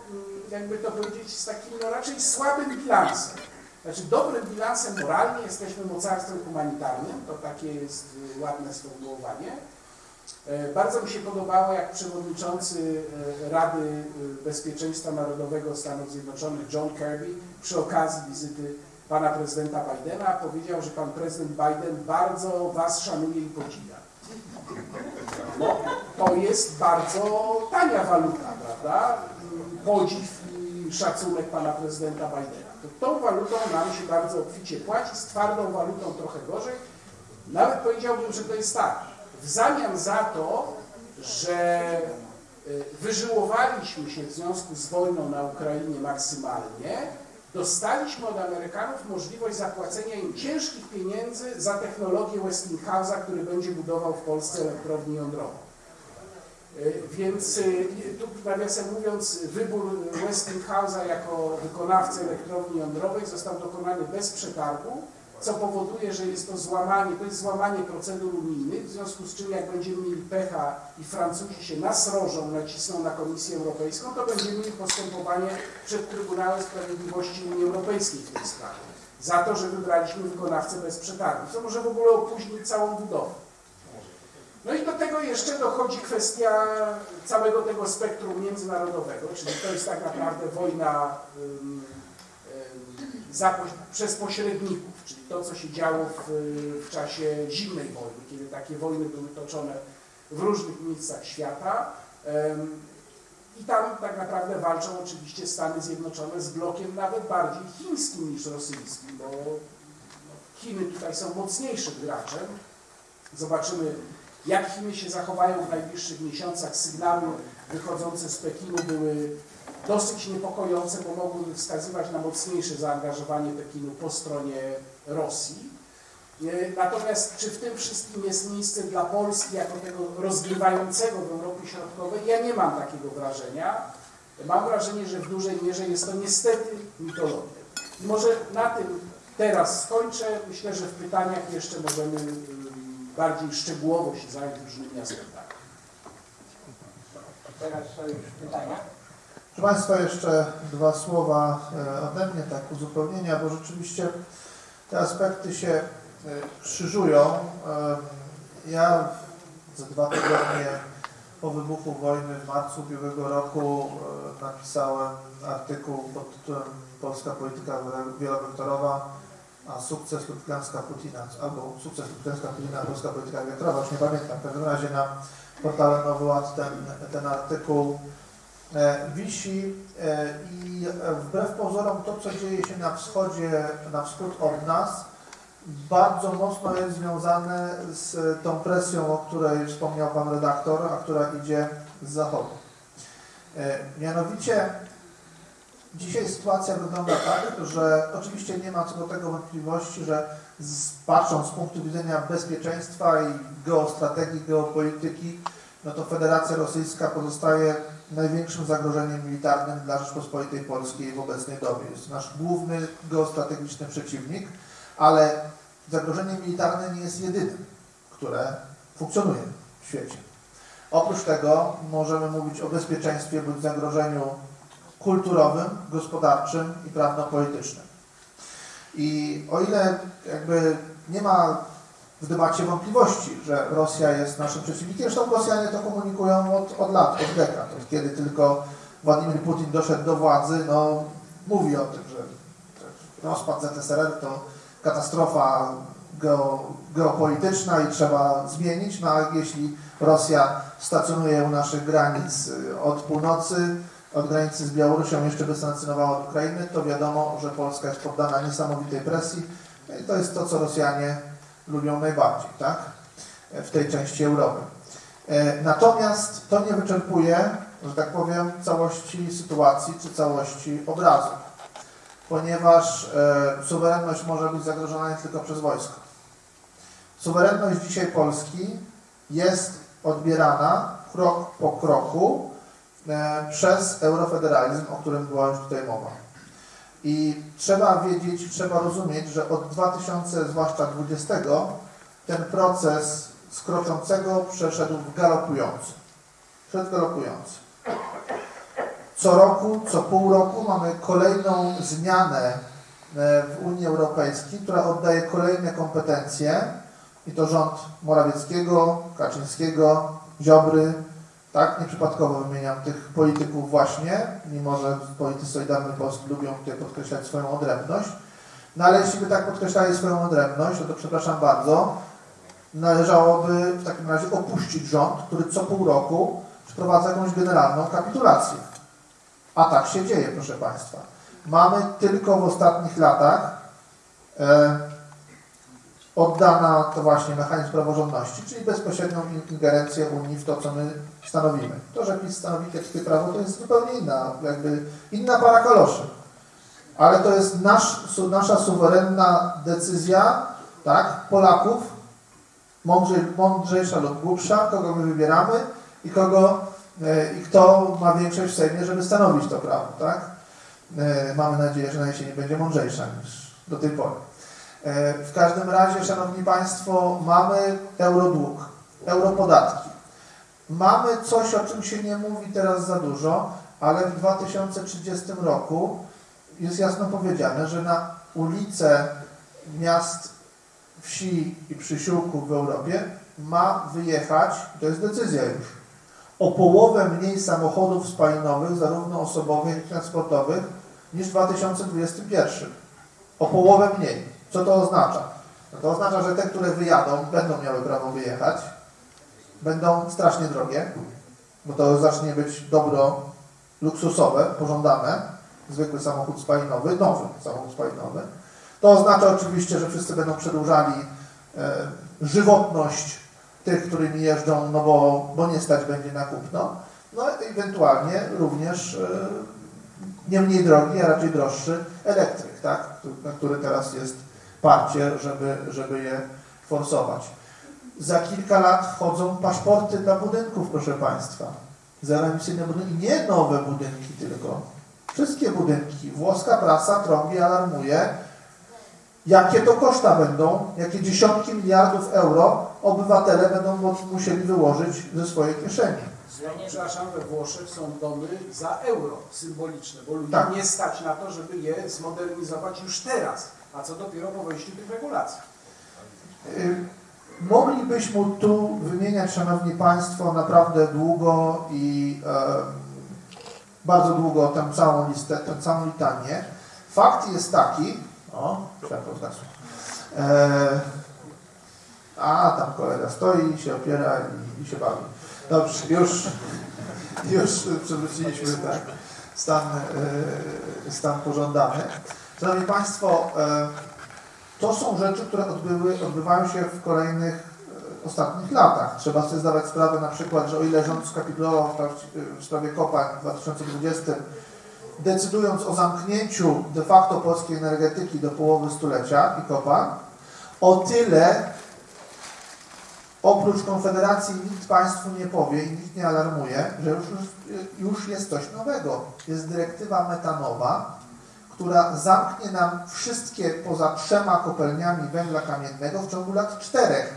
y, jakby to powiedzieć, z takim no, raczej słabym bilansem. Znaczy dobrym bilansem moralnie jesteśmy mocarstwem humanitarnym, to takie jest y, ładne sformułowanie, E, bardzo mi się podobało, jak przewodniczący e, Rady e, Bezpieczeństwa Narodowego Stanów Zjednoczonych John Kirby przy okazji wizyty pana prezydenta Bidena powiedział, że pan prezydent Biden bardzo was szanuje i podziwia. bo to jest bardzo tania waluta, prawda? Podziw i szacunek pana prezydenta Bidena. To tą walutą nam się bardzo obficie płaci, z twardą walutą trochę gorzej. Nawet powiedziałbym, że to jest tak. W zamian za to, że y, wyżyłowaliśmy się w związku z wojną na Ukrainie maksymalnie, dostaliśmy od Amerykanów możliwość zapłacenia im ciężkich pieniędzy za technologię Westinghouse'a, który będzie budował w Polsce elektrownię jądrową. Y, Więc y, tu nawiasem mówiąc, wybór Westinghouse'a jako wykonawcy elektrowni jądrowej został dokonany bez przetargu, co powoduje, że jest to złamanie, to jest złamanie procedur unijnych, w związku z czym jak będziemy mieli pecha i Francuzi się nasrożą, nacisną na Komisję Europejską, to będziemy mieli postępowanie przed Trybunałem Sprawiedliwości Unii Europejskiej w tej sprawie. Za to, że wybraliśmy wykonawcę bez przetargu, co może w ogóle opóźnić całą budowę. No i do tego jeszcze dochodzi kwestia całego tego spektrum międzynarodowego, czyli to jest tak naprawdę wojna ym, za, przez pośredników, czyli to, co się działo w, w czasie zimnej wojny, kiedy takie wojny były toczone w różnych miejscach świata. Ym, I tam tak naprawdę walczą oczywiście Stany Zjednoczone z blokiem nawet bardziej chińskim niż rosyjskim, bo Chiny tutaj są mocniejszym graczem. Zobaczymy, jak Chiny się zachowają w najbliższych miesiącach. Sygnały wychodzące z Pekinu były dosyć niepokojące, bo mogłyby wskazywać na mocniejsze zaangażowanie Pekinu po stronie Rosji. E, Natomiast czy w tym wszystkim jest miejsce dla Polski jako tego rozgrywającego w Europie Środkowej? Ja nie mam takiego wrażenia. Mam wrażenie, że w dużej mierze jest to niestety mitologia. I może na tym teraz skończę. Myślę, że w pytaniach jeszcze możemy ym, bardziej szczegółowo się zająć różnymi aspektami. Teraz są już pytania. Proszę Państwa, jeszcze dwa słowa e, ode mnie, tak uzupełnienia, bo rzeczywiście te aspekty się e, krzyżują. E, Ja za dwa tygodnie po wybuchu wojny w marcu ubiegłego roku napisałem artykuł pod tytułem Polska polityka wielowektorowa, a sukces lub klęska Putina, albo sukces lub klęska Putina, polska polityka wiatrowa, już nie pamiętam. W każdym razie na portale Nowy Ład ten, ten artykuł e, wisi e, i wbrew pozorom to, co dzieje się na wschodzie, na wschód od nas, bardzo mocno jest związane z tą presją, o której wspomniał Pan redaktor, a która idzie z zachodu. E, Mianowicie dzisiaj sytuacja wygląda tak, że oczywiście nie ma co do tego wątpliwości, że z, patrząc z punktu widzenia bezpieczeństwa i geostrategii, geopolityki, no to Federacja Rosyjska pozostaje największym zagrożeniem militarnym dla Rzeczpospolitej Polskiej w obecnej dobie. Jest nasz główny geostrategiczny przeciwnik, ale zagrożenie militarne nie jest jedynym, które funkcjonuje w świecie. Oprócz tego możemy mówić o bezpieczeństwie bądź zagrożeniu kulturowym, gospodarczym i prawno-politycznym. I o ile jakby nie ma w debacie wątpliwości, że Rosja jest naszym przeciwnikiem, zresztą Rosjanie to komunikują od, od lat, od dekad, od kiedy tylko Władimir Putin doszedł do władzy, no mówi o tym, że rozpad ZSRR to katastrofa geo, geopolityczna i trzeba zmienić, no a jeśli Rosja stacjonuje u naszych granic y, od północy, od granicy z Białorusią jeszcze by sankcjonowała od Ukrainy, to wiadomo, że Polska jest poddana niesamowitej presji No i to jest to, co Rosjanie lubią najbardziej, tak? W tej części Europy. E, Natomiast to nie wyczerpuje, że tak powiem, całości sytuacji czy całości obrazu, ponieważ e, suwerenność może być zagrożona nie tylko przez wojsko. Suwerenność dzisiaj Polski jest odbierana krok po kroku e, przez eurofederalizm, o którym była już tutaj mowa. I trzeba wiedzieć, trzeba rozumieć, że od 2000, zwłaszcza 20, ten proces skroczącego przeszedł w galopujący. Przed galopujący. Co roku, co pół roku mamy kolejną zmianę e, w Unii Europejskiej, która oddaje kolejne kompetencje i to rząd Morawieckiego, Kaczyńskiego, Ziobry, tak, nieprzypadkowo wymieniam tych polityków właśnie, mimo że politycy Solidarnej Polski lubią tutaj podkreślać swoją odrębność. No ale jeśli by tak podkreślali swoją odrębność, no to przepraszam bardzo, należałoby w takim razie opuścić rząd, który co pół roku przeprowadza jakąś generalną kapitulację. A tak się dzieje, proszę Państwa. Mamy tylko w ostatnich latach e, oddana to właśnie mechanizm praworządności, czyli bezpośrednią in- ingerencję Unii w to, co my stanowimy. To, że PiS stanowi kiepskie prawo, to jest zupełnie inna, jakby inna para kaloszy. Ale to jest nasz, su, nasza suwerenna decyzja, tak, Polaków, mądrzej, mądrzejsza lub głupsza, kogo my wybieramy i kogo, e, i kto ma większość w Sejmie, żeby stanowić to prawo, tak. E, mamy nadzieję, że na jesieni będzie mądrzejsza niż do tej pory. E, W każdym razie, Szanowni Państwo, mamy eurodług, europodatki. Mamy coś, o czym się nie mówi teraz za dużo, ale w 2030 roku jest jasno powiedziane, że na ulice miast, wsi i przysiłków w Europie ma wyjechać, to jest decyzja już, o połowę mniej samochodów spalinowych, zarówno osobowych, jak i transportowych, niż w 2021. O połowę mniej. Co to oznacza? No to oznacza, że te, które wyjadą, będą miały prawo wyjechać, będą strasznie drogie, bo to zacznie być dobro luksusowe, pożądane, zwykły samochód spalinowy, nowy samochód spalinowy. To oznacza oczywiście, że wszyscy będą przedłużali e, żywotność tych, którymi jeżdżą, no bo, bo nie stać będzie na kupno. No i ewentualnie również e, nie mniej drogi, a raczej droższy elektryk, tak? na który teraz jest parcie, żeby, żeby je forsować. Za kilka lat wchodzą paszporty dla budynków, proszę Państwa. Zeroemisyjne budynki, nie nowe budynki tylko. Wszystkie budynki. Włoska prasa trąbi, alarmuje, jakie to koszta będą, jakie dziesiątki miliardów euro obywatele będą musieli wyłożyć ze swojej kieszeni. Przepraszam, we Włoszech są domy za euro symboliczne, bo ludzi Tak. nie stać na to, żeby je zmodernizować już teraz, a co dopiero po wejściu tych regulacji. Y, Moglibyśmy tu wymieniać, Szanowni Państwo, naprawdę długo i e, bardzo długo tę całą listę, tę całą litanię. Fakt jest taki, o, światło zgasło. E, a, tam kolega stoi, się opiera i, i się bawi. Dobrze, już, już przywróciliśmy tak, stan, e, stan pożądany. Szanowni Państwo, e, to są rzeczy, które odbyły, odbywają się w kolejnych e, ostatnich latach. Trzeba sobie zdawać sprawę na przykład, że o ile rząd skapitulował w, sprawie kopa w 2020, decydując o zamknięciu de facto polskiej energetyki do połowy stulecia i kopa, o tyle oprócz Konfederacji nikt Państwu nie powie i nikt nie alarmuje, że już, już jest coś nowego. Jest dyrektywa metanowa, która zamknie nam wszystkie poza trzema kopalniami węgla kamiennego w ciągu lat czterech.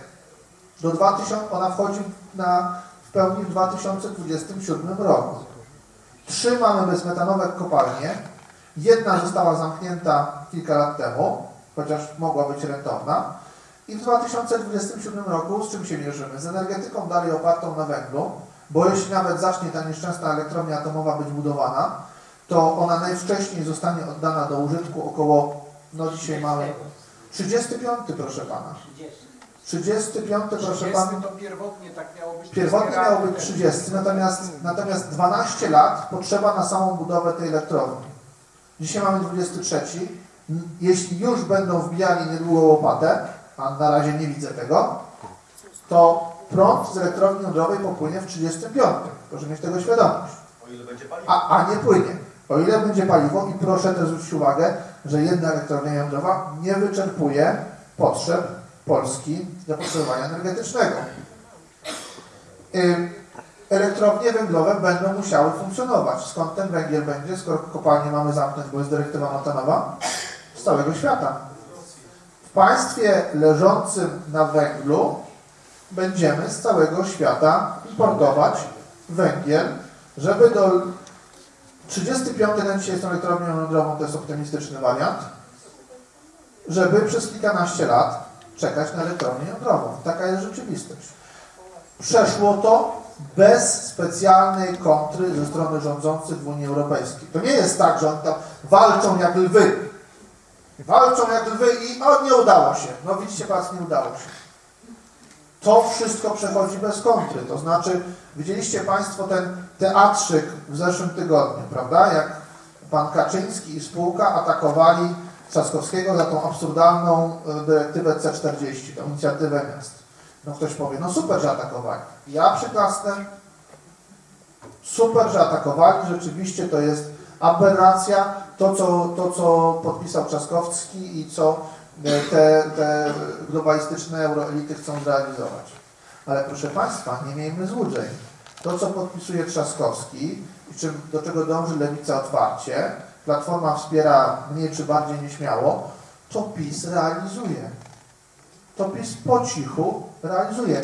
Do 2000, ona wchodzi na, w pełni w 2027 roku. Trzy mamy bezmetanowe kopalnie. Jedna została zamknięta kilka lat temu, chociaż mogła być rentowna. I w 2027 roku z czym się mierzymy? Z energetyką dalej opartą na węglu, bo jeśli nawet zacznie ta nieszczęsna elektrownia atomowa być budowana, to ona najwcześniej zostanie oddana do użytku około, no dzisiaj mamy 35, proszę pana. 35, proszę 30 pana. to pierwotnie tak miało być. Pierwotnie miało być też. 30, natomiast, natomiast 12 lat potrzeba na samą budowę tej elektrowni. Dzisiaj mamy 23. N- Jeśli już będą wbijali niedługo łopatę, a na razie nie widzę tego, to prąd z elektrowni jądrowej popłynie w 35. Proszę mieć tego świadomość. O ile będzie paliwo. A, a nie płynie. O ile będzie paliwo i proszę też zwrócić uwagę, że jedna elektrownia jądrowa nie wyczerpuje potrzeb Polski zapotrzebowania energetycznego. Elektrownie węglowe będą musiały funkcjonować. Skąd ten węgiel będzie, skoro kopalnie mamy zamknąć, bo jest dyrektywa metanowa? Z całego świata. W państwie leżącym na węglu będziemy z całego świata importować węgiel, żeby do 35 na dzisiaj z tą elektrownią jądrową, to jest optymistyczny wariant, żeby przez kilkanaście lat czekać na elektrownię jądrową. Taka jest rzeczywistość. Przeszło to bez specjalnej kontry ze strony rządzących w Unii Europejskiej. To nie jest tak, że oni tam walczą jak lwy. Walczą jak lwy i o, nie udało się. No widzicie, pas nie udało się. To wszystko przechodzi bez kontry. To znaczy, widzieliście Państwo ten teatrzyk w zeszłym tygodniu, prawda? Jak pan Kaczyński i spółka atakowali Trzaskowskiego za tą absurdalną e, dyrektywę C40, tą inicjatywę miast. No ktoś powie, no super, że atakowali. Ja przyklasnę, super, że atakowali, rzeczywiście to jest aberracja, to co, to, co podpisał Trzaskowski i co e, te, te globalistyczne euroelity chcą zrealizować. Ale proszę Państwa, nie miejmy złudzeń. To, co podpisuje Trzaskowski i czym, do czego dąży Lewica otwarcie, Platforma wspiera mniej czy bardziej nieśmiało, to PiS realizuje. To PiS po cichu realizuje.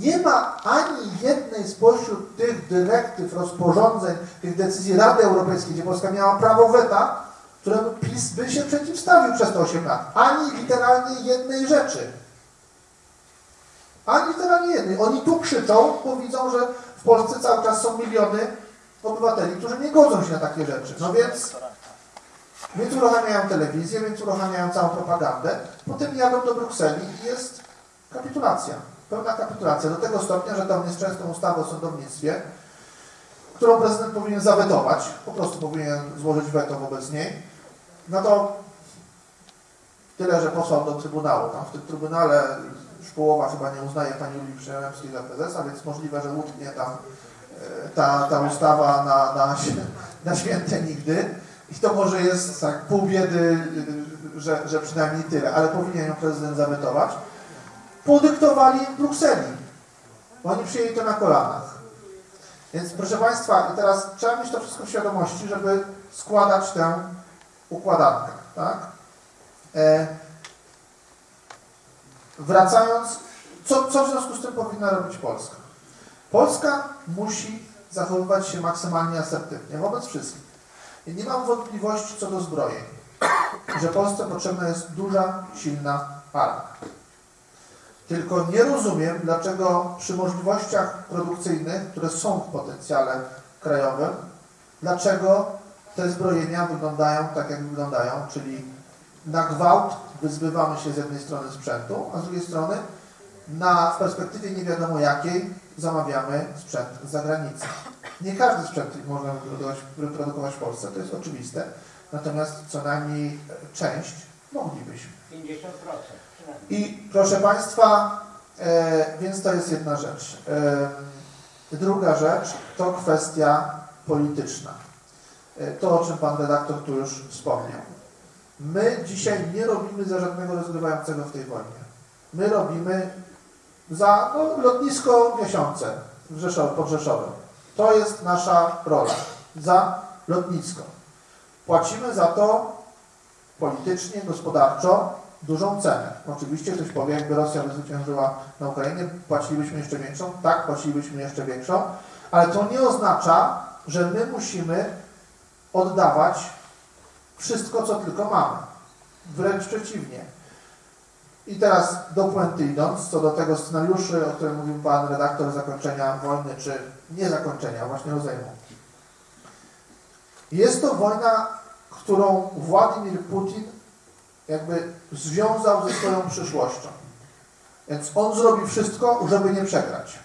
Nie ma ani jednej spośród tych dyrektyw, rozporządzeń, tych decyzji Rady Europejskiej, gdzie Polska miała prawo weta, któremu PiS by się przeciwstawił przez te 8 lat. Ani literalnie jednej rzeczy. Ani literalnie jednej. Oni tu krzyczą, bo widzą, że Polsce cały czas są miliony obywateli, którzy nie godzą się na takie rzeczy. No więc, więc uruchamiają telewizję, więc uruchamiają całą propagandę, potem jadą do Brukseli i jest kapitulacja. Pełna kapitulacja. Do tego stopnia, że tą nieszczęsną ustawę o sądownictwie, którą prezydent powinien zawetować, po prostu powinien złożyć weto wobec niej, no to tyle, że posłał do Trybunału. Tam w tym Trybunale szkołowa chyba nie uznaje pani Julii Przyjemskiej za prezesa, więc możliwe, że łudnie tam e, ta, ta ustawa na, na, na święte nigdy. I to może jest tak pół biedy, y, że, że przynajmniej tyle, ale powinien ją prezydent zawetować. Podyktowali Brukseli. Oni przyjęli to na kolanach. Więc proszę Państwa, teraz trzeba mieć to wszystko w świadomości, żeby składać tę układankę. Tak? E, wracając, co, co w związku z tym powinna robić Polska? Polska musi zachowywać się maksymalnie asertywnie wobec wszystkich. I nie mam wątpliwości co do zbrojeń, że Polsce potrzebna jest duża, silna armia. Tylko nie rozumiem, dlaczego przy możliwościach produkcyjnych, które są w potencjale krajowym, dlaczego te zbrojenia wyglądają tak, jak wyglądają, czyli na gwałt wyzbywamy się z jednej strony sprzętu, a z drugiej strony na, w perspektywie nie wiadomo jakiej zamawiamy sprzęt z zagranicy. Nie każdy sprzęt można wyprodukować, w Polsce, to jest oczywiste, natomiast co najmniej część moglibyśmy. 50% przynajmniej. I proszę Państwa, e, więc to jest jedna rzecz. E, druga rzecz to kwestia polityczna. E, to, o czym Pan redaktor tu już wspomniał. My dzisiaj nie robimy za żadnego rozgrywającego w tej wojnie. My robimy za no, lotnisko miesiące w Rzeszow, pod Rzeszowem. To jest nasza rola. Za lotnisko. Płacimy za to politycznie, gospodarczo dużą cenę. Oczywiście ktoś powie, jakby Rosja by zwyciężyła na Ukrainie, płacilibyśmy jeszcze większą. Tak, płacilibyśmy jeszcze większą, ale to nie oznacza, że my musimy oddawać wszystko, co tylko mamy. Wręcz przeciwnie. I teraz do puenty idąc, co do tego scenariuszy, o którym mówił Pan redaktor, zakończenia wojny, czy nie zakończenia, właśnie rozejmu. Jest to wojna, którą Władimir Putin jakby związał ze swoją przyszłością. Więc on zrobi wszystko, żeby nie przegrać.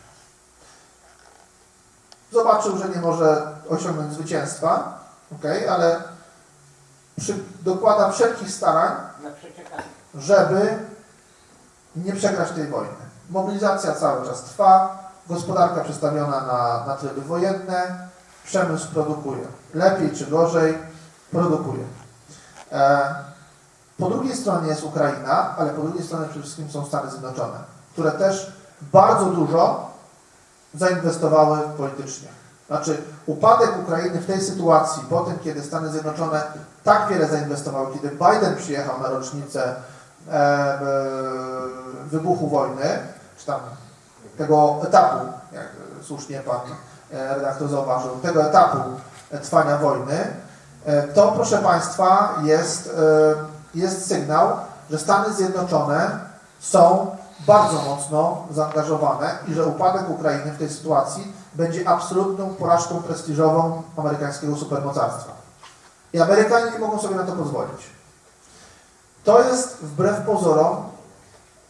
Zobaczył, że nie może osiągnąć zwycięstwa, okay, ale przy, dokłada wszelkich starań, żeby nie przegrać tej wojny. Mobilizacja cały czas trwa, gospodarka przestawiona na, na tryby wojenne, przemysł produkuje. Lepiej czy gorzej, produkuje. E, po drugiej stronie jest Ukraina, ale po drugiej stronie przede wszystkim są Stany Zjednoczone, które też bardzo dużo zainwestowały politycznie. Znaczy, upadek Ukrainy w tej sytuacji, po tym, kiedy Stany Zjednoczone tak wiele zainwestowały, kiedy Biden przyjechał na rocznicę e, e, wybuchu wojny, czy tam tego etapu, jak słusznie pan e, redaktor zauważył, tego etapu trwania wojny, e, to proszę Państwa jest, e, jest sygnał, że Stany Zjednoczone są bardzo mocno zaangażowane i że upadek Ukrainy w tej sytuacji będzie absolutną porażką prestiżową amerykańskiego supermocarstwa. I Amerykanie nie mogą sobie na to pozwolić. To jest wbrew pozorom,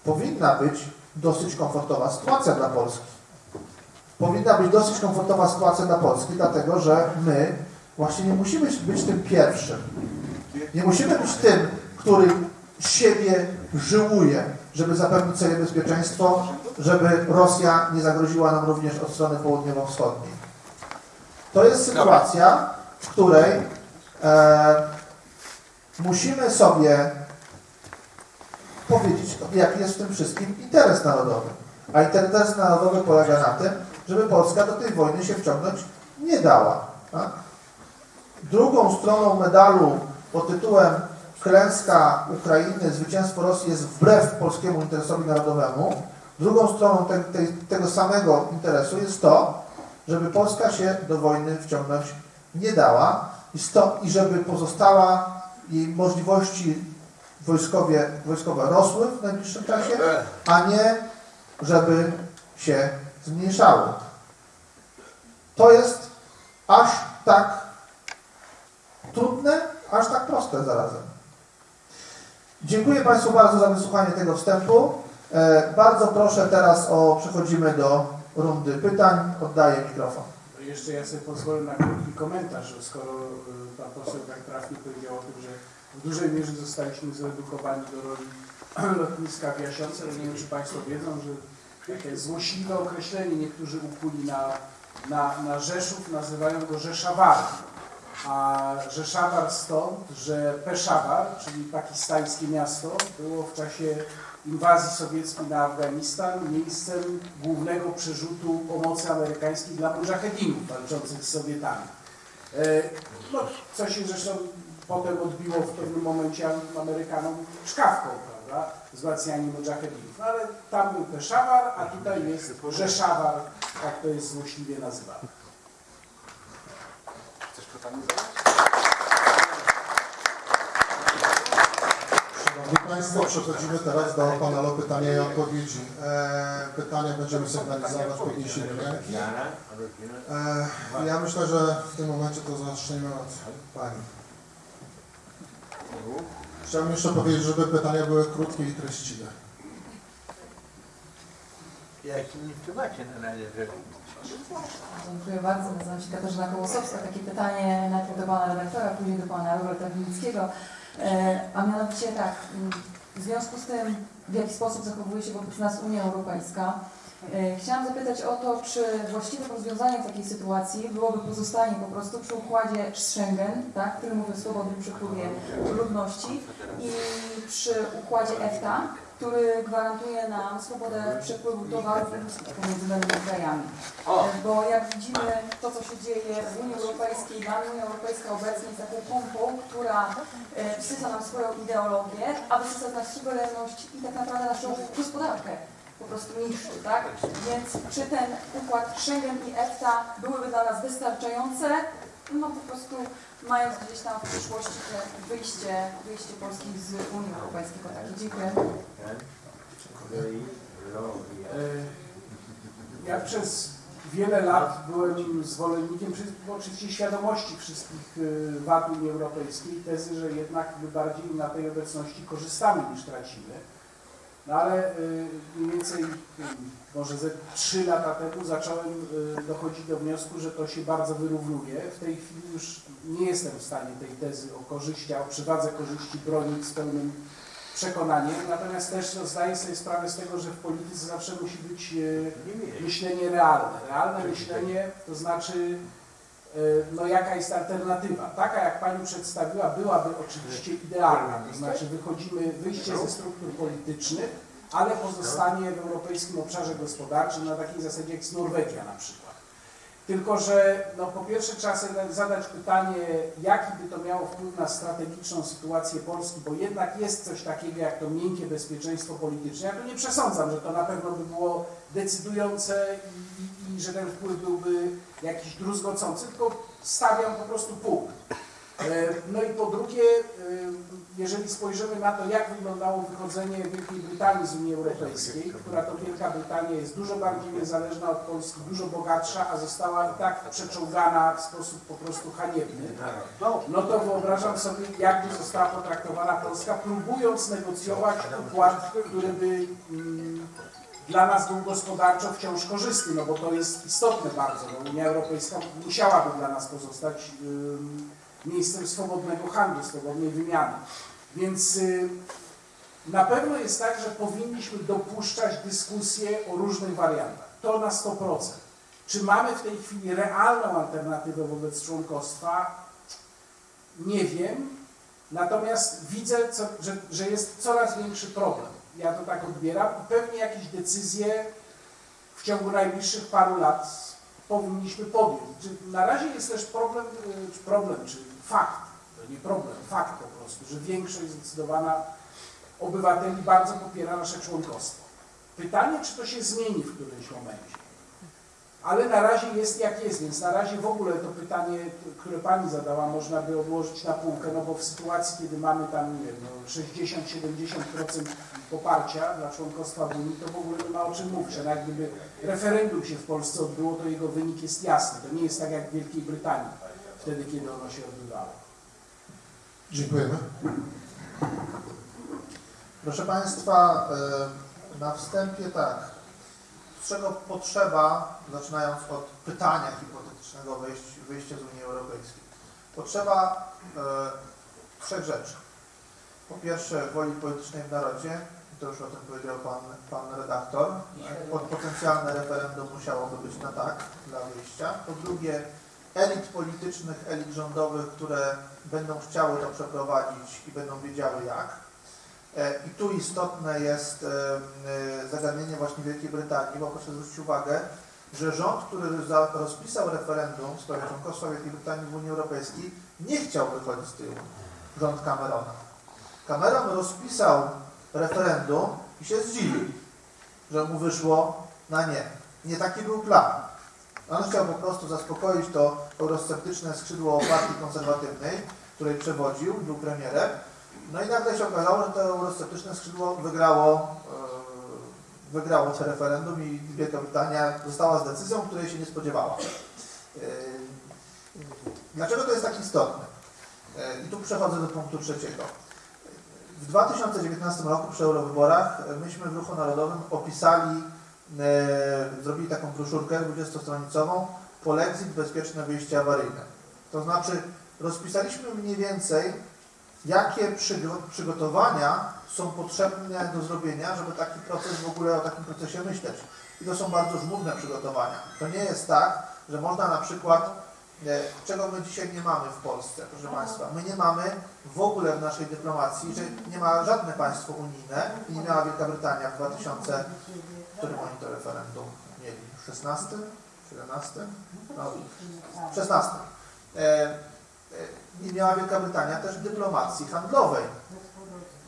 powinna być dosyć komfortowa sytuacja dla Polski. Powinna być dosyć komfortowa sytuacja dla Polski, dlatego że my właśnie nie musimy być tym pierwszym. Nie musimy być tym, który siebie żyłuje, żeby zapewnić sobie bezpieczeństwo, żeby Rosja nie zagroziła nam również od strony południowo-wschodniej. To jest sytuacja, w której e, musimy sobie powiedzieć, jaki jest w tym wszystkim interes narodowy. A interes narodowy polega na tym, żeby Polska do tej wojny się wciągnąć nie dała. Tak? Drugą stroną medalu pod tytułem klęska Ukrainy, zwycięstwo Rosji jest wbrew polskiemu interesowi narodowemu. Drugą stroną te, te, tego samego interesu jest to, żeby Polska się do wojny wciągnąć nie dała i, sto, i żeby pozostała jej możliwości wojskowie, wojskowe rosły w najbliższym czasie, a nie żeby się zmniejszały. To jest aż tak trudne, aż tak proste zarazem. Dziękuję Państwu bardzo za wysłuchanie tego wstępu. E, bardzo proszę teraz o, przechodzimy do rundy pytań. Oddaję mikrofon. Jeszcze ja sobie pozwolę na krótki komentarz, skoro y, pan poseł tak trafnie powiedział o tym, że w dużej mierze zostaliśmy zredukowani do roli lotniska w Jasiące, nie wiem czy Państwo wiedzą, że takie złośliwe określenie niektórzy ukuli na, na, na Rzeszów, nazywają go Rzeszawar. A Rzeszawar stąd, że Peszawar, czyli pakistańskie miasto, było w czasie inwazji sowieckiej na Afganistan miejscem głównego przerzutu pomocy amerykańskiej dla mujahedinów walczących z Sowietami. E, No, co się zresztą potem odbiło w pewnym momencie Amerykanom szkawką, prawda, wzmacnianie mujahedinów. Ale tam był Peszawar, a tutaj jest Rzeszawar, tak to jest złośliwie nazywane. Zadać? Szanowni Państwo, przechodzimy teraz do panelu pytania i odpowiedzi. E, pytania będziemy sygnalizować podniesieniem ręki. E, ja myślę, że w tym momencie to zaczniemy od Pani. Chciałbym jeszcze powiedzieć, żeby pytania były krótkie i treściwe. Jaki nie wpływacie na razie, że Dziękuję bardzo. Nazywam się Katarzyna Kołosowska. Takie pytanie najpierw do Pana redaktora, później do Pana Roberta Winickiego. E, A mianowicie tak, w związku z tym, w jaki sposób zachowuje się wobec nas Unia Europejska, e, chciałam zapytać o to, czy właściwym rozwiązaniem takiej sytuacji byłoby pozostanie po prostu przy układzie Schengen, tak, który mówi o swobodnym przepływie ludności i przy układzie EFTA, który gwarantuje nam swobodę przepływu towarów i usług pomiędzy danymi krajami. Bo jak widzimy to, co się dzieje w Unii Europejskiej, dla mnie Unia Europejska obecnie jest taką pompą, która e, wsysa nam swoją ideologię, a wysysa nas suwerenność i tak naprawdę naszą gospodarkę po prostu niszczy, tak? Więc czy ten układ Schengen i EFTA byłyby dla nas wystarczające? No po prostu mając gdzieś tam w przyszłości wyjście, wyjście Polski z Unii Europejskiej. takie. Dziękuję. E, Ja przez wiele lat byłem zwolennikiem, oczywiście świadomości wszystkich e, wad Unii Europejskiej, tezy, że jednak my bardziej na tej obecności korzystamy niż tracimy. No ale e, mniej więcej e, może ze 3 lata temu zacząłem e, dochodzić do wniosku, że to się bardzo wyrównuje. W tej chwili już nie jestem w stanie tej tezy o korzyści, o przywadze korzyści bronić z pełnym przekonaniem, natomiast też no, zdaję sobie sprawę z tego, że w polityce zawsze musi być myślenie realne. Realne myślenie to znaczy, no jaka jest alternatywa. Taka jak Pani przedstawiła byłaby oczywiście idealna, to znaczy wychodzimy, wyjście ze struktur politycznych, ale pozostanie w europejskim obszarze gospodarczym na takiej zasadzie jak jest Norwegia na przykład. Tylko, że no, po pierwsze trzeba sobie zadać pytanie, jaki by to miało wpływ na strategiczną sytuację Polski, bo jednak jest coś takiego jak to miękkie bezpieczeństwo polityczne. Ja tu nie przesądzam, że to na pewno by było decydujące i, i, że ten wpływ byłby jakiś druzgocący, tylko stawiam po prostu punkt. E, No i po drugie, e, jeżeli spojrzymy na to, jak wyglądało wychodzenie Wielkiej Brytanii z Unii Europejskiej, która to Wielka Brytania jest dużo bardziej niezależna od Polski, dużo bogatsza, a została i tak przeczołgana w sposób po prostu haniebny, no to wyobrażam sobie, jakby została potraktowana Polska, próbując negocjować układ, który by mm, dla nas był gospodarczo wciąż korzystny, no bo to jest istotne bardzo. No, Unia Europejska musiałaby dla nas pozostać ym, miejscem swobodnego handlu, swobodnej wymiany. Więc y, na pewno jest tak, że powinniśmy dopuszczać dyskusję o różnych wariantach. To na 100%. Czy mamy w tej chwili realną alternatywę wobec członkostwa? Nie wiem. Natomiast widzę, co, że, że jest coraz większy problem. Ja to tak odbieram i pewnie jakieś decyzje w ciągu najbliższych paru lat powinniśmy podjąć. Na razie jest też problem, czy problem, czy fakt, to nie problem, fakt po prostu, że większość zdecydowana obywateli bardzo popiera nasze członkostwo. Pytanie, czy to się zmieni w którymś momencie. Ale na razie jest jak jest, więc na razie w ogóle to pytanie, które Pani zadała, można by odłożyć na półkę, no bo w sytuacji, kiedy mamy tam, nie wiem, no 60-70% poparcia dla członkostwa w Unii, to w ogóle nie ma o czym mówić. Nawet gdyby referendum się w Polsce odbyło, to jego wynik jest jasny. To nie jest tak jak w Wielkiej Brytanii, wtedy, kiedy ono się odbywało. Dziękujemy. Proszę Państwa, e, na wstępie tak. Czego potrzeba, zaczynając od pytania hipotetycznego wyjścia z Unii Europejskiej? Potrzeba e, trzech rzeczy. Po pierwsze woli politycznej w narodzie, to już o tym powiedział Pan, pan redaktor. Pod potencjalne referendum musiałoby być na tak dla wyjścia. Po drugie elit politycznych, elit rządowych, które będą chciały to przeprowadzić i będą wiedziały jak. E, I tu istotne jest e, e, zagadnienie właśnie Wielkiej Brytanii, bo proszę zwrócić uwagę, że rząd, który rozpisał referendum w sprawie członkostwa Wielkiej Brytanii w Unii Europejskiej, nie chciał wychodzić z Unii. Rząd Camerona. Cameron rozpisał referendum i się zdziwił, że mu wyszło na nie. Nie taki był plan. On chciał po prostu zaspokoić to eurosceptyczne skrzydło partii konserwatywnej, której przewodził, był premierem, no i nagle się okazało, że to eurosceptyczne skrzydło wygrało, e, wygrało to referendum i Wielka Brytania została z decyzją, której się nie spodziewała. E, Dlaczego to jest tak istotne? E, I tu przechodzę do punktu trzeciego. W 2019 roku przy eurowyborach myśmy w Ruchu Narodowym opisali, zrobili taką broszurkę 20-stronicową Polexit bezpieczne wyjście awaryjne. To znaczy rozpisaliśmy mniej więcej jakie przygo- przygotowania są potrzebne do zrobienia, żeby taki proces w ogóle o takim procesie myśleć. I to są bardzo żmudne przygotowania. To nie jest tak, że można na przykład, e, czego my dzisiaj nie mamy w Polsce, proszę Państwa. My nie mamy w ogóle w naszej dyplomacji, że nie ma żadne państwo unijne i nie miała Wielka Brytania w 2000, w którym oni to referendum mieli? 16? 17? No, 16. E, e, nie miała Wielka Brytania też dyplomacji handlowej.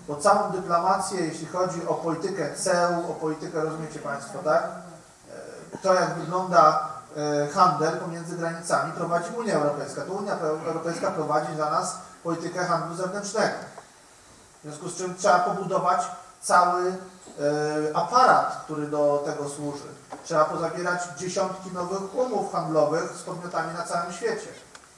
Bo całą dyplomację, jeśli chodzi o politykę ceł, o politykę, rozumiecie Państwo, tak? E, To jak wygląda e, handel pomiędzy granicami prowadzi Unia Europejska. To Unia Europejska prowadzi za nas politykę handlu zewnętrznego. W związku z czym trzeba pobudować cały e, aparat, który do tego służy. Trzeba pozabierać dziesiątki nowych umów handlowych z podmiotami na całym świecie.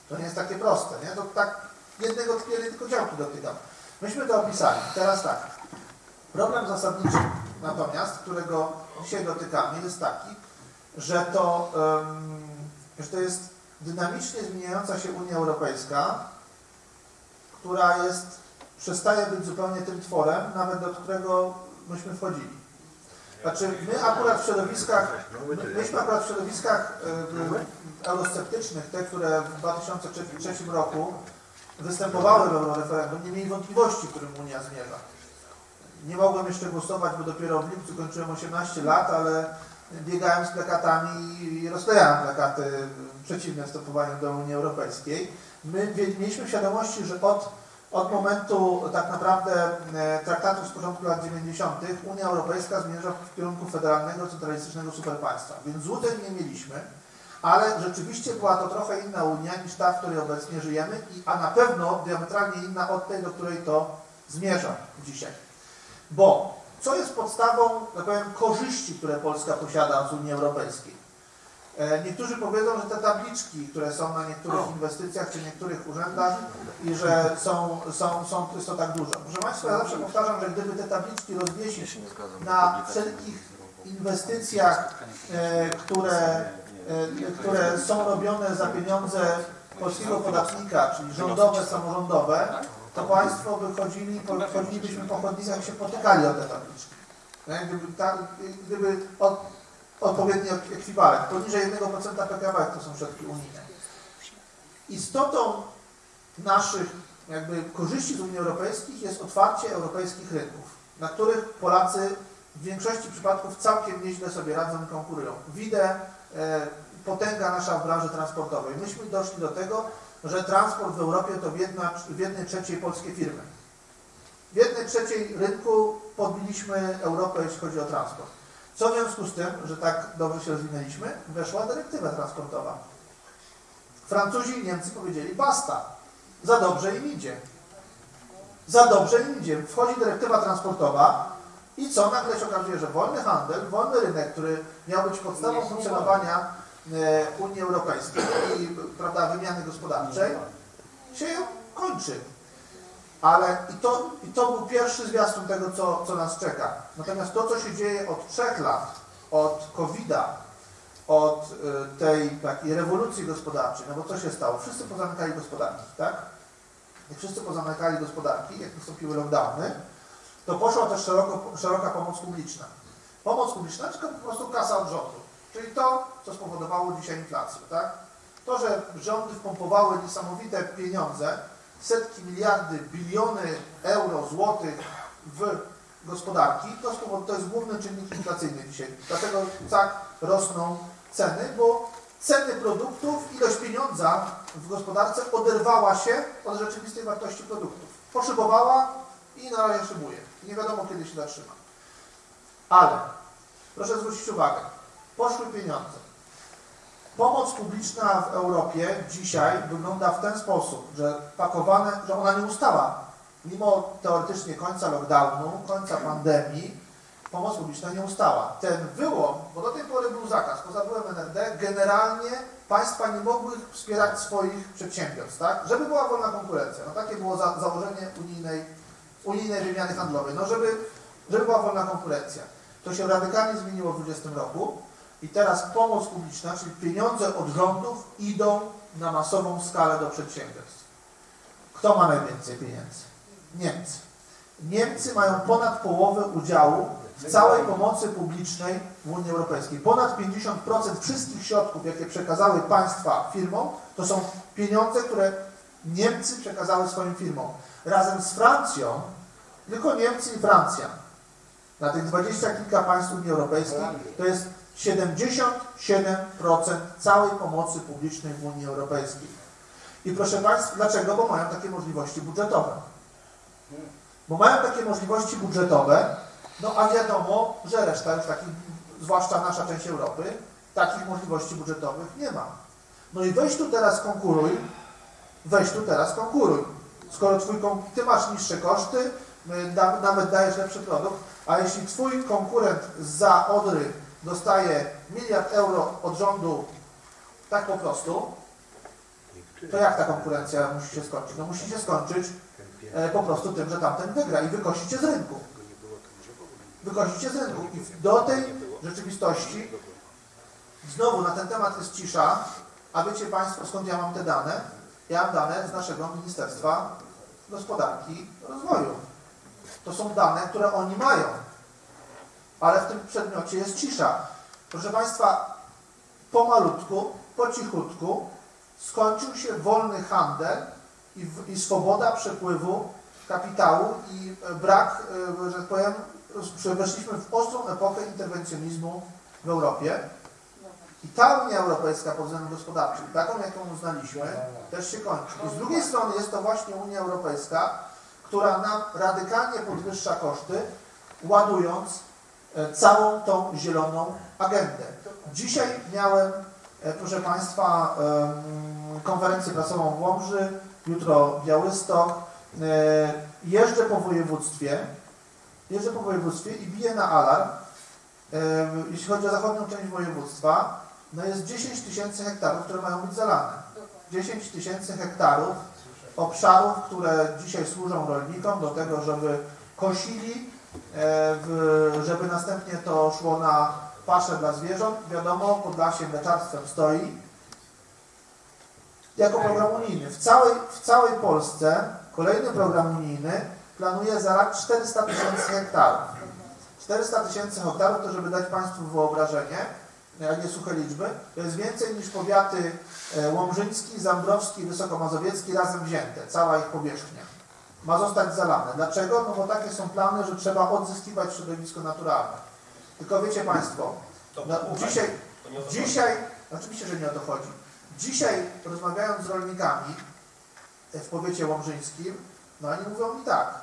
To nie jest takie proste, nie? To tak jednego jednej tylko działki dotykam. Myśmy to opisali. Teraz tak. Problem zasadniczy natomiast, którego dzisiaj dotykamy, jest taki, że to, em, że to jest dynamicznie zmieniająca się Unia Europejska, która jest, przestaje być zupełnie tym tworem, nawet do którego myśmy wchodzili. Znaczy, my akurat w środowiskach, my, myśmy akurat w środowiskach e, eurosceptycznych, te, które w 2003 roku występowały w euroreferendum, nie mieli wątpliwości, którym Unia zmierza. Nie mogłem jeszcze głosować, bo dopiero w lipcu kończyłem 18 lat, ale biegałem z plakatami i rozklejałem plakaty przeciwne wstępowaniu do Unii Europejskiej. My mieliśmy świadomości, że od, od momentu tak naprawdę e, traktatów z początku lat 90. Unia Europejska zmierza w kierunku federalnego, centralistycznego superpaństwa. Więc złudzeń nie mieliśmy, ale rzeczywiście była to trochę inna Unia niż ta, w której obecnie żyjemy, a na pewno diametralnie inna od tej, do której to zmierza dzisiaj. Bo co jest podstawą, tak powiem, korzyści, które Polska posiada z Unii Europejskiej? E, Niektórzy powiedzą, że te tabliczki, które są na niektórych inwestycjach czy niektórych urzędach i że są, są, są, jest to tak dużo. Proszę Państwa, ja zawsze powtarzam, że gdyby te tabliczki rozwiesić na wszelkich inwestycjach, e, które, e, które są robione za pieniądze polskiego podatnika, czyli rządowe, samorządowe, to Państwo wychodzili, wychodzilibyśmy po chodnikach i się potykali o te tabliczki. Gdyby, ta, gdyby od, odpowiedni ekwiwalent, poniżej 1% PKB to są środki unijne. Istotą naszych jakby korzyści z Unii Europejskiej jest otwarcie europejskich rynków, na których Polacy w większości przypadków całkiem nieźle sobie radzą i konkurują. Widzę e, potęga nasza w branży transportowej. Myśmy doszli do tego, że transport w Europie to w, jedna, w jednej trzeciej polskie firmy. W jednej trzeciej rynku podbiliśmy Europę, jeśli chodzi o transport. Co w związku z tym, że tak dobrze się rozwinęliśmy, weszła dyrektywa transportowa. Francuzi i Niemcy powiedzieli basta, za dobrze im idzie. Za dobrze im idzie. Wchodzi dyrektywa transportowa i co? Nagle się okazuje, że wolny handel, wolny rynek, który miał być podstawą funkcjonowania e, Unii Europejskiej i prawda, wymiany gospodarczej, się kończy. Ale i to, i to był pierwszy zwiastun tego, co, co nas czeka. Natomiast to, co się dzieje od trzech lat, od COVID-a, od y, tej takiej rewolucji gospodarczej, no bo co się stało? Wszyscy pozamykali gospodarki, tak? Jak wszyscy pozamykali gospodarki, jak nastąpiły lockdowny, to poszła też szeroko, szeroka pomoc publiczna. Pomoc publiczna, tylko po prostu kasa od rządu. Czyli to, co spowodowało dzisiaj inflację, tak? To, że rządy wpompowały niesamowite pieniądze, setki miliardy, biliony euro, złotych w gospodarki, to, to jest główny czynnik inflacyjny dzisiaj. Dlatego tak rosną ceny, bo ceny produktów, ilość pieniądza w gospodarce oderwała się od rzeczywistej wartości produktów. Poszybowała i na razie szybuje. Nie wiadomo, kiedy się zatrzyma. Ale, proszę zwrócić uwagę, poszły pieniądze. Pomoc publiczna w Europie dzisiaj wygląda w ten sposób, że pakowane, że ona nie ustała. Mimo teoretycznie końca lockdownu, końca pandemii, pomoc publiczna nie ustała. Ten wyłom, bo do tej pory był zakaz, poza byłem NRD, generalnie państwa nie mogły wspierać swoich przedsiębiorstw, tak? Żeby była wolna konkurencja. No takie było za, założenie unijnej, unijnej wymiany handlowej. No żeby, żeby była wolna konkurencja. To się radykalnie zmieniło w 2020 roku i teraz pomoc publiczna, czyli pieniądze od rządów idą na masową skalę do przedsiębiorstw. Kto ma najwięcej pieniędzy? Niemcy. Niemcy mają ponad połowę udziału w całej pomocy publicznej w Unii Europejskiej. Ponad 50% wszystkich środków, jakie przekazały państwa firmom, to są pieniądze, które Niemcy przekazały swoim firmom. Razem z Francją, tylko Niemcy i Francja, na tych dwadzieścia kilka państw Unii Europejskiej, to jest 77% całej pomocy publicznej w Unii Europejskiej. I proszę Państwa, dlaczego? Bo mają takie możliwości budżetowe. Bo mają takie możliwości budżetowe, no a wiadomo, że reszta już takich, zwłaszcza nasza część Europy, takich możliwości budżetowych nie ma. No i weź tu teraz konkuruj, weź tu teraz konkuruj. Skoro twój, ty masz niższe koszty, y, nawet dajesz lepszy produkt, a jeśli twój konkurent za Odry dostaje miliard euro od rządu tak po prostu, to jak ta konkurencja musi się skończyć? No musi się skończyć e, po prostu tym, że tamten wygra i wykosicie z rynku. Wykosicie z rynku. I do tej rzeczywistości znowu na ten temat jest cisza, a wiecie Państwo skąd ja mam te dane? Ja mam dane z naszego Ministerstwa Gospodarki Rozwoju. To są dane, które oni mają. Ale w tym przedmiocie jest cisza. Proszę Państwa, pomalutku, po cichutku skończył się wolny handel i, i swoboda przepływu kapitału i e, brak, e, że tak powiem, weszliśmy w ostrą epokę interwencjonizmu w Europie. I ta Unia Europejska pod względem gospodarczym, taką jaką uznaliśmy, też się kończy. I z drugiej strony jest to właśnie Unia Europejska, która nam radykalnie podwyższa koszty, ładując całą tą zieloną agendę. Dzisiaj miałem, e, proszę Państwa, konferencję prasową w Łomży, jutro Białystok. E, Jeżdżę po województwie, jeżdżę po województwie i biję na alarm, e, jeśli chodzi o zachodnią część województwa, no jest 10 tysięcy hektarów, które mają być zalane. 10 tysięcy hektarów obszarów, które dzisiaj służą rolnikom do tego, żeby kosili żeby następnie to szło na paszę dla zwierząt. Wiadomo, Podlasie mleczarstwem stoi. Jako program unijny. W całej, w całej Polsce kolejny program unijny planuje za rok 400 tysięcy hektarów. 400 tysięcy hektarów, to żeby dać Państwu wyobrażenie, a nie suche liczby, to jest więcej niż powiaty e, łomżyński, zambrowski, wysokomazowiecki razem wzięte, cała ich powierzchnia. Ma zostać zalane. Dlaczego? No bo takie są plany, że trzeba odzyskiwać środowisko naturalne. Tylko wiecie Państwo, no, dzisiaj, dzisiaj, oczywiście, że nie o to chodzi. Dzisiaj rozmawiając z rolnikami e, w powiecie łomżyńskim, no oni mówią mi tak,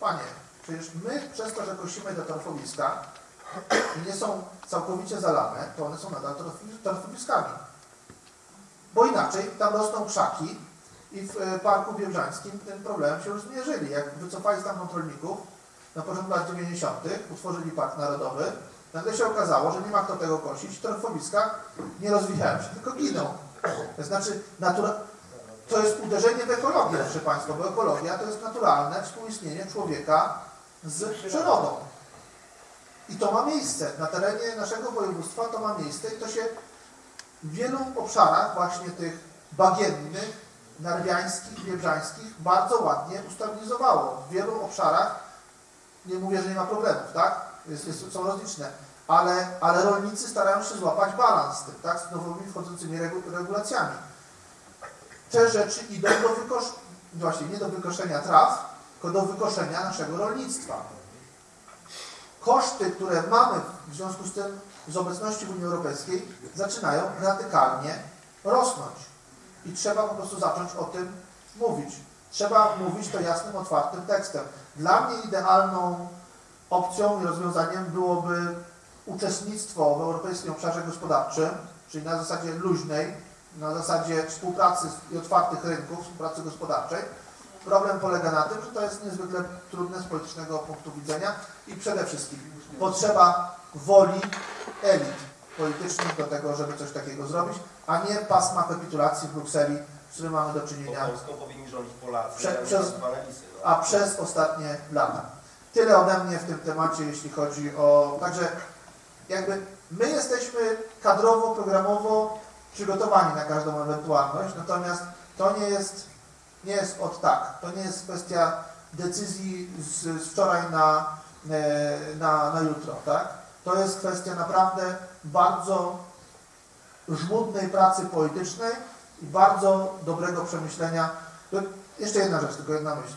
panie, przecież my przez to, że kosimy te torfowiska i nie są całkowicie zalane, to one są nadal torfowiskami. Bo inaczej tam rosną krzaki i w e, Parku Biebrzańskim tym problemem się już zmierzyli. Jak wycofali stamtąd rolników na początku lat 90., utworzyli Park Narodowy, nagle się okazało, że nie ma kto tego kosić, torfowiska nie rozwijają się, tylko giną. To znaczy, natura... to jest uderzenie w ekologię, proszę Państwa, bo ekologia to jest naturalne współistnienie człowieka z przyrodą. I to ma miejsce. Na terenie naszego województwa to ma miejsce i to się w wielu obszarach właśnie tych bagiennych, narwiańskich, biebrzańskich bardzo ładnie ustabilizowało. W wielu obszarach, nie mówię, że nie ma problemów, tak? Jest, jest, są rozliczne, ale, ale rolnicy starają się złapać balans z tym, tak? Z nowymi wchodzącymi regu, regulacjami. Te rzeczy idą do wykoszenia, właśnie nie do wykoszenia traw, tylko do wykoszenia naszego rolnictwa koszty, które mamy w związku z tym z obecności w Unii Europejskiej zaczynają radykalnie rosnąć. I trzeba po prostu zacząć o tym mówić. Trzeba mówić to jasnym, otwartym tekstem. Dla mnie idealną opcją i rozwiązaniem byłoby uczestnictwo w Europejskim Obszarze Gospodarczym, czyli na zasadzie luźnej, na zasadzie współpracy i otwartych rynków, współpracy gospodarczej. Problem polega na tym, że to jest niezwykle trudne z politycznego punktu widzenia i przede wszystkim potrzeba woli elit politycznych do tego, żeby coś takiego zrobić, a nie pasma kapitulacji w Brukseli, z którym mamy do czynienia, Polacy, Prze- przez-. No. a przez ostatnie lata. Tyle ode mnie w tym temacie, jeśli chodzi o... Także jakby my jesteśmy kadrowo, programowo przygotowani na każdą ewentualność, natomiast to nie jest, nie jest od tak. To nie jest kwestia decyzji z, z wczoraj na, e, na, na jutro, tak? To jest kwestia naprawdę bardzo żmudnej pracy politycznej i bardzo dobrego przemyślenia. Jeszcze jedna rzecz, tylko jedna myśl.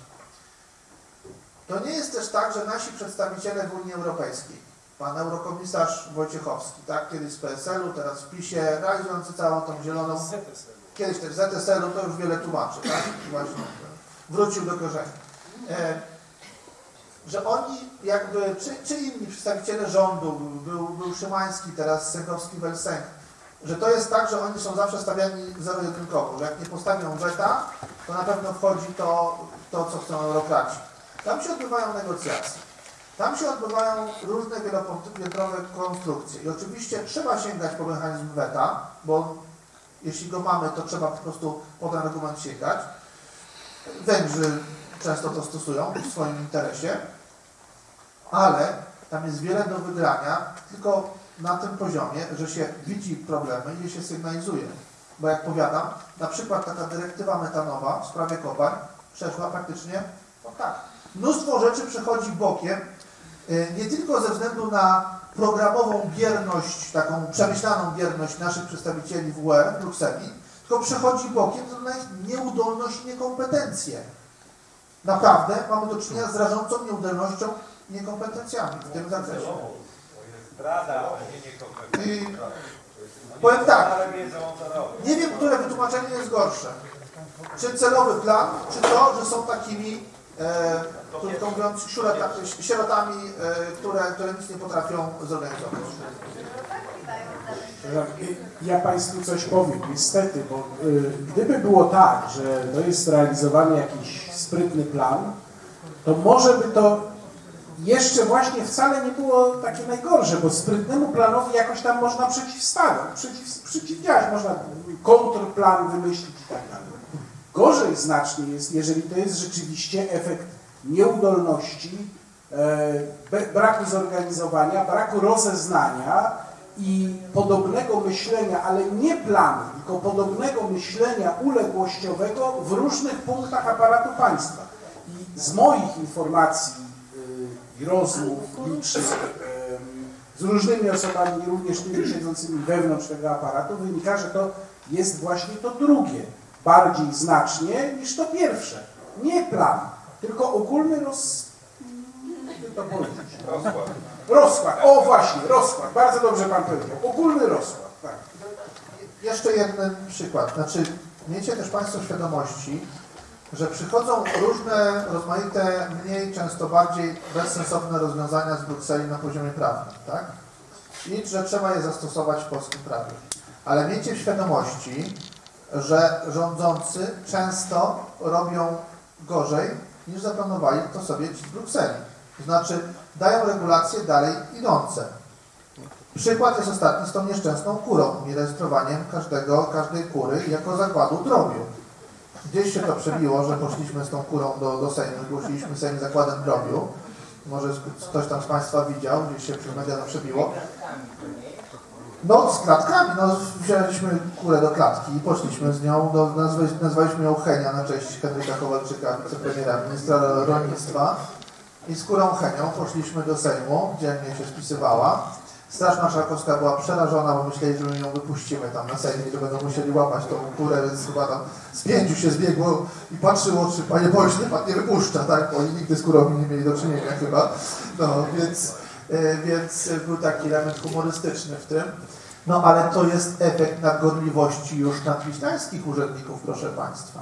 To nie jest też tak, że nasi przedstawiciele w Unii Europejskiej, pan eurokomisarz Wojciechowski, tak, kiedyś z PSL-u, teraz w PiSie, realizujący całą tą zieloną, kiedyś też ZSL-u, to już wiele tłumaczy, tak, właśnie wrócił do korzeni. E, że oni jakby, czy, czy inni przedstawiciele rządu, był, był Szymański, teraz Sękowski-Welsenk, że to jest tak, że oni są zawsze stawiani zero-jedynkowo, że jak nie postawią weta, to na pewno wchodzi to, to co chcą eurokraci. Tam się odbywają negocjacje. Tam się odbywają różne wielopiętrowe konstrukcje. I oczywiście trzeba sięgać po mechanizm weta, bo jeśli go mamy, to trzeba po prostu po ten argument sięgać. Węgrzy często to stosują w swoim interesie, ale tam jest wiele do wygrania, tylko na tym poziomie, że się widzi problemy i się sygnalizuje. Bo jak powiadam, na przykład taka dyrektywa metanowa w sprawie kopalń przeszła praktycznie, no tak, mnóstwo rzeczy przechodzi bokiem, y, nie tylko ze względu na programową bierność, taką przemyślaną bierność naszych przedstawicieli w UE, w Brukseli, tylko przechodzi bokiem na ich nieudolność i niekompetencje. Naprawdę mamy do czynienia z rażącą nieudolnością i niekompetencjami w tym zakresie. I powiem tak, nie wiem, które wytłumaczenie jest gorsze. Czy celowy plan, czy to, że są takimi, e, krótko mówiąc, sierotami e, które, które nic nie potrafią zorganizować. Ja Państwu coś powiem, niestety, bo y, gdyby było tak, że to jest realizowany jakiś sprytny plan, to może by to jeszcze właśnie wcale nie było takie najgorsze, bo sprytnemu planowi jakoś tam można przeciwstawiać, przeciw, przeciwdziałać, można kontrplan wymyślić i tak dalej. Gorzej znacznie jest, jeżeli to jest rzeczywiście efekt nieudolności e, braku zorganizowania, braku rozeznania i podobnego myślenia, ale nie planu, tylko podobnego myślenia uległościowego w różnych punktach aparatu państwa. I z moich informacji i rozmów licznych z różnymi osobami, również tymi siedzącymi wewnątrz tego aparatu, wynika, że to jest właśnie to drugie, bardziej znacznie niż to pierwsze. Nie plan, tylko ogólny roz... jakby to powiedzieć? Rozkład. Rozkład, o właśnie, rozkład, bardzo dobrze Pan powiedział, ogólny rozkład, tak. Jeszcze jeden przykład. Znaczy, miejcie też Państwo świadomości, że przychodzą różne, rozmaite, mniej, często bardziej bezsensowne rozwiązania z Brukseli na poziomie prawnym, tak? I że trzeba je zastosować w polskim prawie. Ale miejcie w świadomości, że rządzący często robią gorzej niż zaplanowali to sobie ci z Brukseli. To znaczy, dają regulacje dalej idące. Przykład jest ostatni z tą nieszczęsną kurą i rejestrowaniem każdego, każdej kury jako zakładu drobiu. Gdzieś się to przebiło, że poszliśmy z tą kurą do, do Sejmu, zgłosiliśmy Sejm zakładem drobiu. Może ktoś tam z Państwa widział, gdzieś się przez media to przebiło. No, z klatkami, no, wzięliśmy kurę do klatki i poszliśmy z nią, do, nazwali, nazwaliśmy ją Henia na cześć Henryka Kowalczyka, wicepremiera, ministra rolnictwa. I z kurą Henią poszliśmy do Sejmu, dzielnie się spisywała. Straż Marszałkowska była przerażona, bo myśleli, że my ją wypuścimy tam na Sejmie i że będą musieli łapać tą kurę, więc chyba tam z pięciu się zbiegło i patrzyło, czy panie pośle, pan nie wypuszcza, tak? Bo oni nigdy z kurą nie mieli do czynienia chyba. No, więc, e, więc był taki element humorystyczny w tym. No, ale to jest efekt nadgorliwości już nadwiślańskich urzędników, proszę państwa.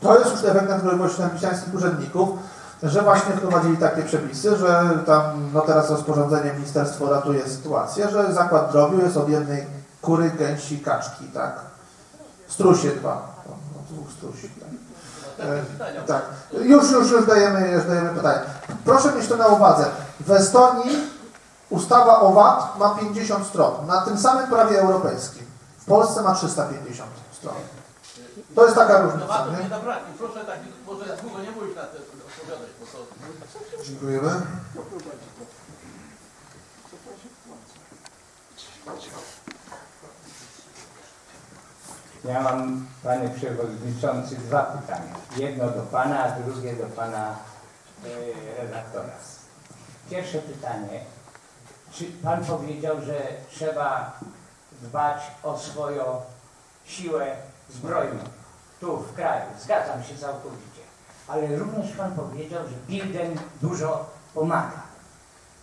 To jest już efekt nadgorliwości nadwiślańskich urzędników, że właśnie wprowadzili takie przepisy, że tam, no teraz rozporządzenie ministerstwo ratuje sytuację, że zakład drobiu jest od jednej kury, gęsi, kaczki, tak? Strusie dwa, no, no, dwóch strusi, tak? E, tak. Już, już, już dajemy, już dajemy pytanie. Proszę mieć to na uwadze. W Estonii ustawa o VAT ma 50 stron, na tym samym prawie europejskim. W Polsce ma 350 stron. To jest taka No różnica, warto nie? nie zabraknie. Proszę tak, może długo nie mówić na te odpowiadać, bo to... Dziękujemy. Ja mam, panie przewodniczący, dwa pytania. Jedno do pana, a drugie do pana e, redaktora. Pierwsze pytanie. Czy pan powiedział, że trzeba dbać o swoją siłę zbrojną tu w kraju? Zgadzam się całkowicie. Ale również pan powiedział, że Biden dużo pomaga.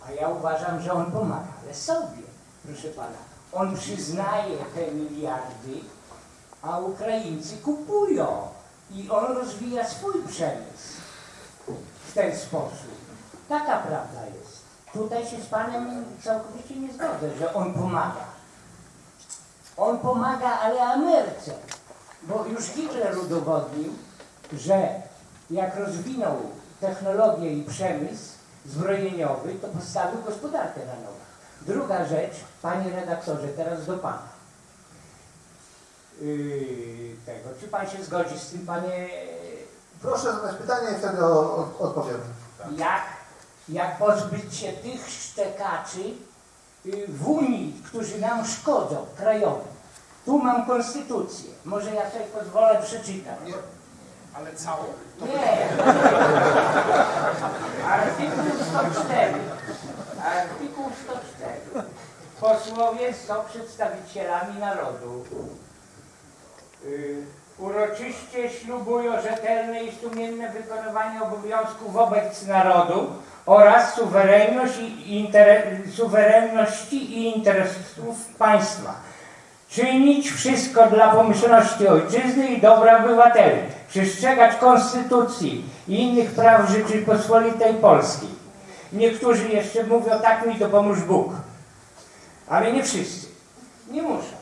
A ja uważam, że on pomaga, ale sobie, proszę pana. On przyznaje te miliardy, a Ukraińcy kupują i on rozwija swój przemysł w ten sposób. Taka prawda jest. Tutaj się z Panem całkowicie nie zgodzę, że on pomaga. On pomaga, ale Ameryce. Bo już Hitler udowodnił, że jak rozwinął technologię i przemysł zbrojeniowy, to postawił gospodarkę na nogach. Druga rzecz, Panie redaktorze, teraz do Pana yy, tego. Czy pan się zgodzi z tym, panie, Proszę zadać pytanie i wtedy o, o, odpowiem. jak, jak pozbyć się tych szczekaczy yy, w Unii, którzy nam szkodzą, krajowym? Tu mam konstytucję. Może ja sobie pozwolę przeczytać. Ale całą? Nie. Artykuł 104. Artykuł 104. Posłowie są przedstawicielami narodu. Y, Uroczyście ślubują rzetelne i sumienne wykonywanie obowiązków wobec narodu oraz suwerenność i suwerenności i interesów państwa. Czynić wszystko dla pomyślności ojczyzny i dobra obywateli. Przestrzegać konstytucji i innych praw Rzeczypospolitej Polskiej. Niektórzy jeszcze mówią, tak mi to pomóż Bóg. Ale nie wszyscy. Nie muszą.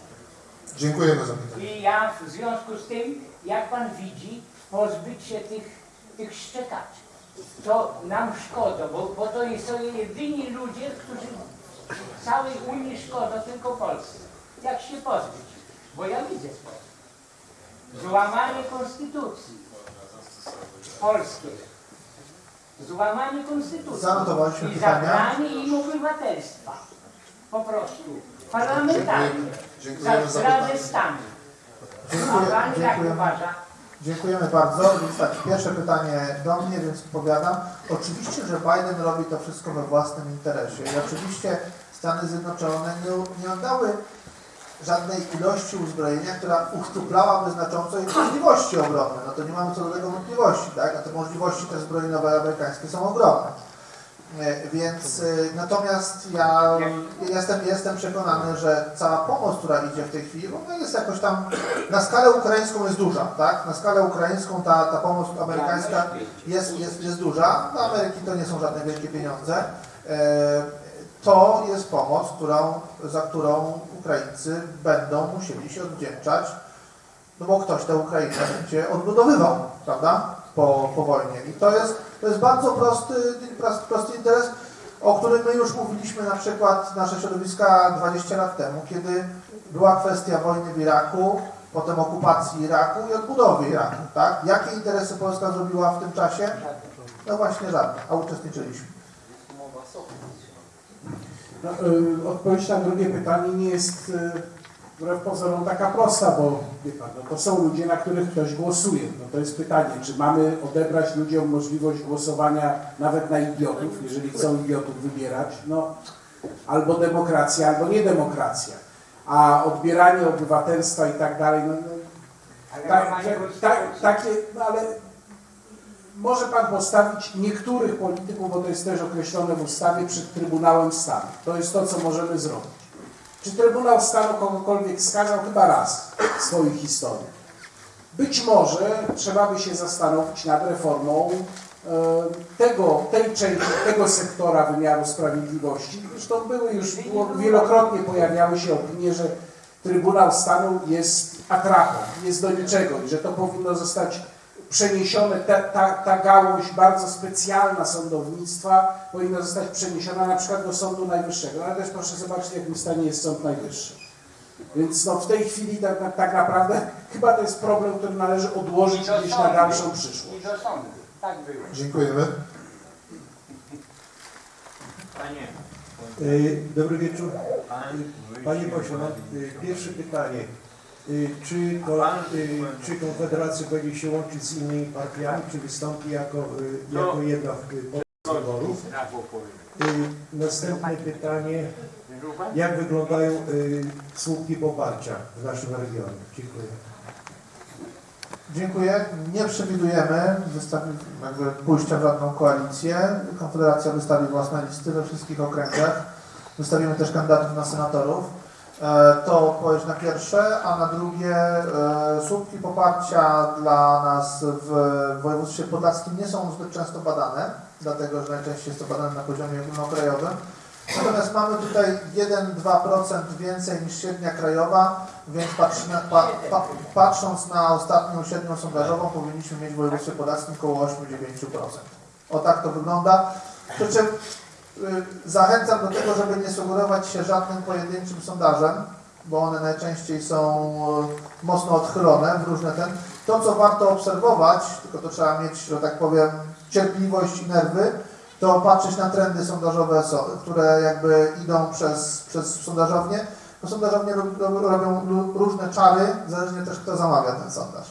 Dziękujemy za pytanie. I ja w związku z tym, jak pan widzi, pozbyć się tych, tych szczekaczy. To nam szkoda, bo, bo to są jedyni ludzie, którzy całej Unii szkodzą, tylko Polsce. Jak się pozbyć? Bo ja widzę sposób. Złamanie konstytucji polskiej. Złamanie konstytucji i zabranie im obywatelstwa. Po prostu. Parlamentarnie. Dziękujemy Za zdradę stanu. A Dziękuję, pan jak uważa? Dziękujemy bardzo. Więc tak, pierwsze pytanie do mnie, więc odpowiadam. Oczywiście, że Biden robi to wszystko we własnym interesie i oczywiście Stany Zjednoczone nie, nie oddały żadnej ilości uzbrojenia, która uszczuplałaby znacząco ich możliwości obronne. No to nie mamy co do tego wątpliwości, tak? A te możliwości też zbrojeniowe amerykańskie są ogromne. E, Więc e, natomiast ja jestem, jestem przekonany, że cała pomoc, która idzie w tej chwili, ona jest jakoś tam na skalę ukraińską jest duża, tak? Na skalę ukraińską ta, ta pomoc amerykańska jest, jest, jest duża. Dla Ameryki to nie są żadne wielkie pieniądze. To jest pomoc, którą, za którą Ukraińcy będą musieli się odwdzięczać, no bo ktoś tę Ukrainę będzie odbudowywał, prawda? Po, po wojnie. I to jest, to jest bardzo prosty, prosty, prosty interes, o którym my już mówiliśmy na przykład nasze środowiska 20 lat temu, kiedy była kwestia wojny w Iraku, potem okupacji Iraku i odbudowy Iraku, tak? Jakie interesy Polska zrobiła w tym czasie? No właśnie żadne, a uczestniczyliśmy. No, y, odpowiedź na drugie pytanie nie jest y, wbrew pozorom taka prosta, bo wie pan, no, to są ludzie, na których ktoś głosuje. No, to jest pytanie, czy mamy odebrać ludziom możliwość głosowania nawet na idiotów, jeżeli chcą idiotów wybierać, no albo demokracja, albo nie demokracja. A odbieranie obywatelstwa i tak dalej, no, no Ale tak, tak, tak, takie, no ale może Pan postawić niektórych polityków, bo to jest też określone w ustawie, przed Trybunałem Stanu. To jest to, co możemy zrobić. Czy Trybunał Stanu kogokolwiek skazał? Chyba raz w swojej historii. Być może trzeba by się zastanowić nad reformą e, tego, tej części, tego sektora wymiaru sprawiedliwości. Zresztą były już wielokrotnie pojawiały się opinie, że Trybunał Stanu jest atrapą, jest do niczego i że to powinno zostać przeniesione, ta, ta, ta gałąź bardzo specjalna sądownictwa powinna zostać przeniesiona na przykład do Sądu Najwyższego. Ale też proszę zobaczyć, w jakim stanie jest Sąd Najwyższy. Więc no, w tej chwili tak, tak, tak naprawdę chyba to jest problem, który należy odłożyć gdzieś na sądu. dalszą przyszłość. I do sądu. Tak było. Dziękujemy. Panie, Y, Dobry wieczór. pan, Panie pośle, y, pierwsze pytanie. Y, Czy, to, y, czy Konfederacja będzie się łączyć z innymi partiami, czy wystąpi jako, y, jako jedna z wyborów? Następne pytanie. Wierzył pan? Jak wyglądają słupki poparcia w naszym regionie? Dziękuję. Dziękuję. Nie przewidujemy wystawi, jakby pójścia w żadną koalicję. Konfederacja wystawi własne listy we wszystkich okręgach. Wystawimy też kandydatów na senatorów. E, To odpowiedź na pierwsze, a na drugie e, słupki poparcia dla nas w województwie podlaskim nie są zbyt często badane, dlatego że najczęściej jest to badane na poziomie ogólnokrajowym. Natomiast mamy tutaj 1-2% więcej niż średnia krajowa, więc patrzymy, pa, pa, patrząc na ostatnią średnią sondażową powinniśmy mieć w województwie podlaskim około 8-9%. O tak to wygląda. Przy czym zachęcam do tego, żeby nie sugerować się żadnym pojedynczym sondażem, bo one najczęściej są y, mocno odchylone w różne ten. To, co warto obserwować, tylko to trzeba mieć, że tak powiem, cierpliwość i nerwy, to patrzeć na trendy sondażowe, so- które jakby idą przez, przez. Bo sondażownie rob- rob- robią różne czary, zależnie też kto zamawia ten sondaż.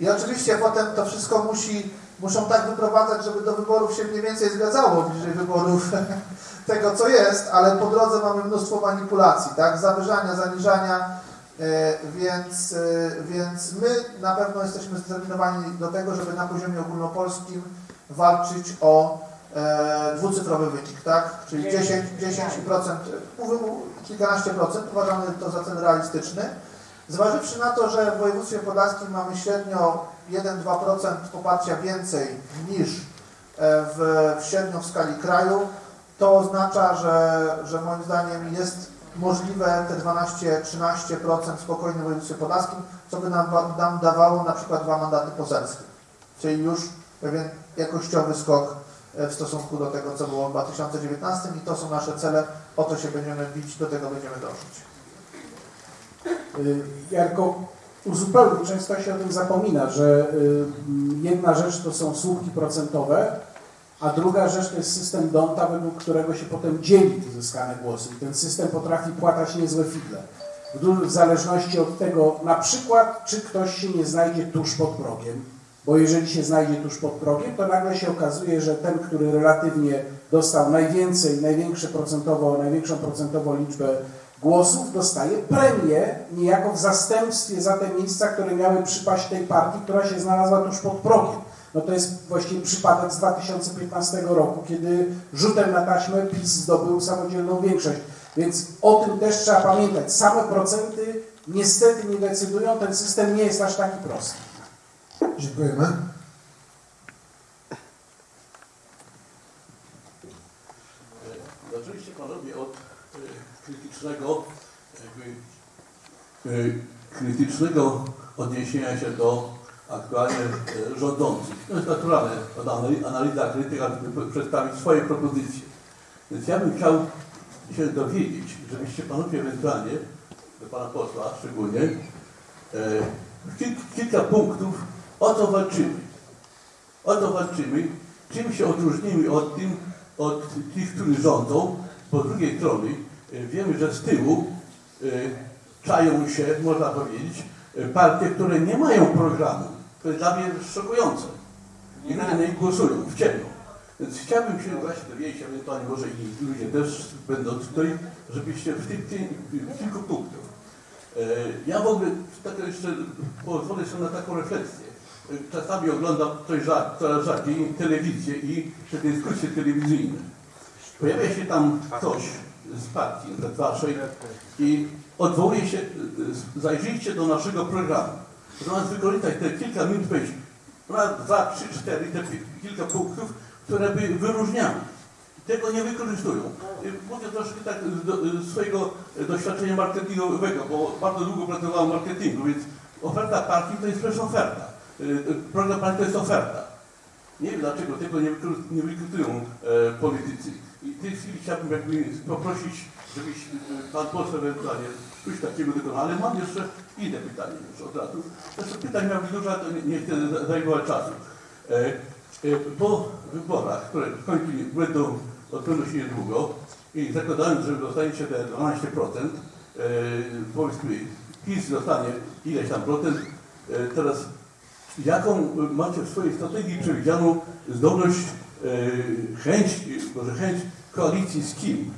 I oczywiście potem to wszystko musi, muszą tak wyprowadzać, żeby do wyborów się mniej więcej zgadzało, bliżej wyborów tego, co jest, ale po drodze mamy mnóstwo manipulacji, tak? Zawyżania, zaniżania, e, więc, e, więc my na pewno jesteśmy zdeterminowani do tego, żeby na poziomie ogólnopolskim walczyć o e, dwucyfrowy wynik, tak? Czyli 10, 10%, mówię kilkanaście procent, uważamy to za cel realistyczny. Zważywszy na to, że w województwie podlaskim mamy średnio 1-2% poparcia więcej niż e, w, w średnio w skali kraju, to oznacza, że, że moim zdaniem jest możliwe te 12-13% spokojnie w województwie podlaskim, co by nam, nam dawało na przykład dwa mandaty poselskie. Czyli już pewien jakościowy skok e, w stosunku do tego, co było w 2019 i to są nasze cele, o to się będziemy bić, do tego będziemy dążyć. Y, Jarko, uzupełnił, często się o tym zapomina, że y, jedna rzecz to są słupki procentowe, A druga rzecz to jest system Donta, według którego się potem dzieli te zyskane głosy. I ten system potrafi płatać niezłe figle. W, zależności od tego, na przykład, czy ktoś się nie znajdzie tuż pod progiem. Bo jeżeli się znajdzie tuż pod progiem, to nagle się okazuje, że ten, który relatywnie dostał najwięcej, największe procentowo, największą procentową liczbę głosów, dostaje premię niejako w zastępstwie za te miejsca, które miały przypaść tej partii, która się znalazła tuż pod progiem. No to jest właściwie przypadek z 2015 roku, kiedy rzutem na taśmę PiS zdobył samodzielną większość. Więc o tym też trzeba pamiętać. Same procenty niestety nie decydują, ten system nie jest aż taki prosty. Dziękujemy. Zaczęliście panowie od e, krytycznego, jakby, e, krytycznego odniesienia się do aktualnie e, rządzących. To jest naturalne, analiza krytyka, żeby przedstawić swoje propozycje. Więc ja bym chciał się dowiedzieć, żebyście panowie ewentualnie, do pana posła szczególnie, e, kil, kilka punktów, o co walczymy. O to walczymy, czym się odróżnimy od tym, od tych, którzy rządzą. Po drugiej strony e, wiemy, że z tyłu e, czają się, można powiedzieć, e, partie, które nie mają programu. To jest dla mnie szokujące. I ludzie na nich głosują w ciemno. Więc chciałbym się właśnie dowiedzieć, ewentualnie może i ludzie też będąc tutaj, żebyście w tych, w kilku punktach. Ja w ogóle tak jeszcze pozwolę sobie na taką refleksję. Czasami oglądam coś rzad, coraz rzadziej telewizję i te dyskusje telewizyjne. Pojawia się tam ktoś z partii, z waszej i odwołuje się, zajrzyjcie do naszego programu. Zamiast wykorzystać te kilka minut powiedzieć, dwa, trzy, cztery, te kilka punktów, które by wyróżniały. Tego nie wykorzystują. Y, Mówię troszkę tak z z swojego doświadczenia marketingowego, bo bardzo długo pracowałem w marketingu, więc oferta partii to jest też oferta. Y, y, Program partii to jest oferta. Nie wiem dlaczego tego nie wykorzystują e, politycy. I w tej chwili chciałbym jakby poprosić, żebyś e, pan poseł ewentualnie coś takiego dokonał, ale mam jeszcze inne pytanie już od razu. Zresztą pytań miał dużo, to nie, chcę za- zajmować czasu. E, e, po wyborach, które w końcu będą odbędą się niedługo i zakładając, że dostaniecie te 12%, e, powiedzmy PiS dostanie ileś tam procent, e, teraz jaką macie w swojej strategii przewidzianą zdolność, chęć, może chęć koalicji z kim?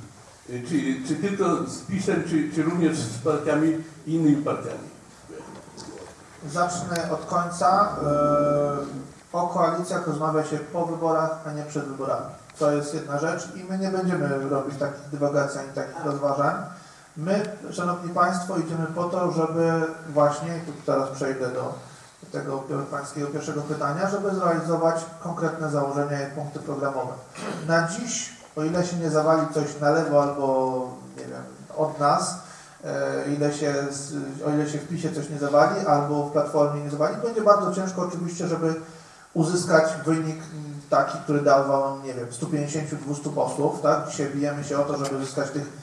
E, Czy, czy tylko z PiSem, czy, czy również z partiami innymi partiami? Zacznę od końca. Yy, O koalicjach rozmawia się po wyborach, a nie przed wyborami. To jest jedna rzecz i my nie będziemy robić takich dywagacji ani takich rozważań. My, Szanowni Państwo, idziemy po to, żeby właśnie, tu teraz przejdę do tego Pańskiego pierwszego pytania, żeby zrealizować konkretne założenia i punkty programowe. Na dziś, o ile się nie zawali coś na lewo albo, nie wiem, od nas, e, ile się, o ile się w PiSie coś nie zawali, albo w Platformie nie zawali, będzie bardzo ciężko oczywiście, żeby uzyskać wynik taki, który dawał, nie wiem, 150-200 posłów, tak? Dzisiaj bijemy się o to, żeby uzyskać tych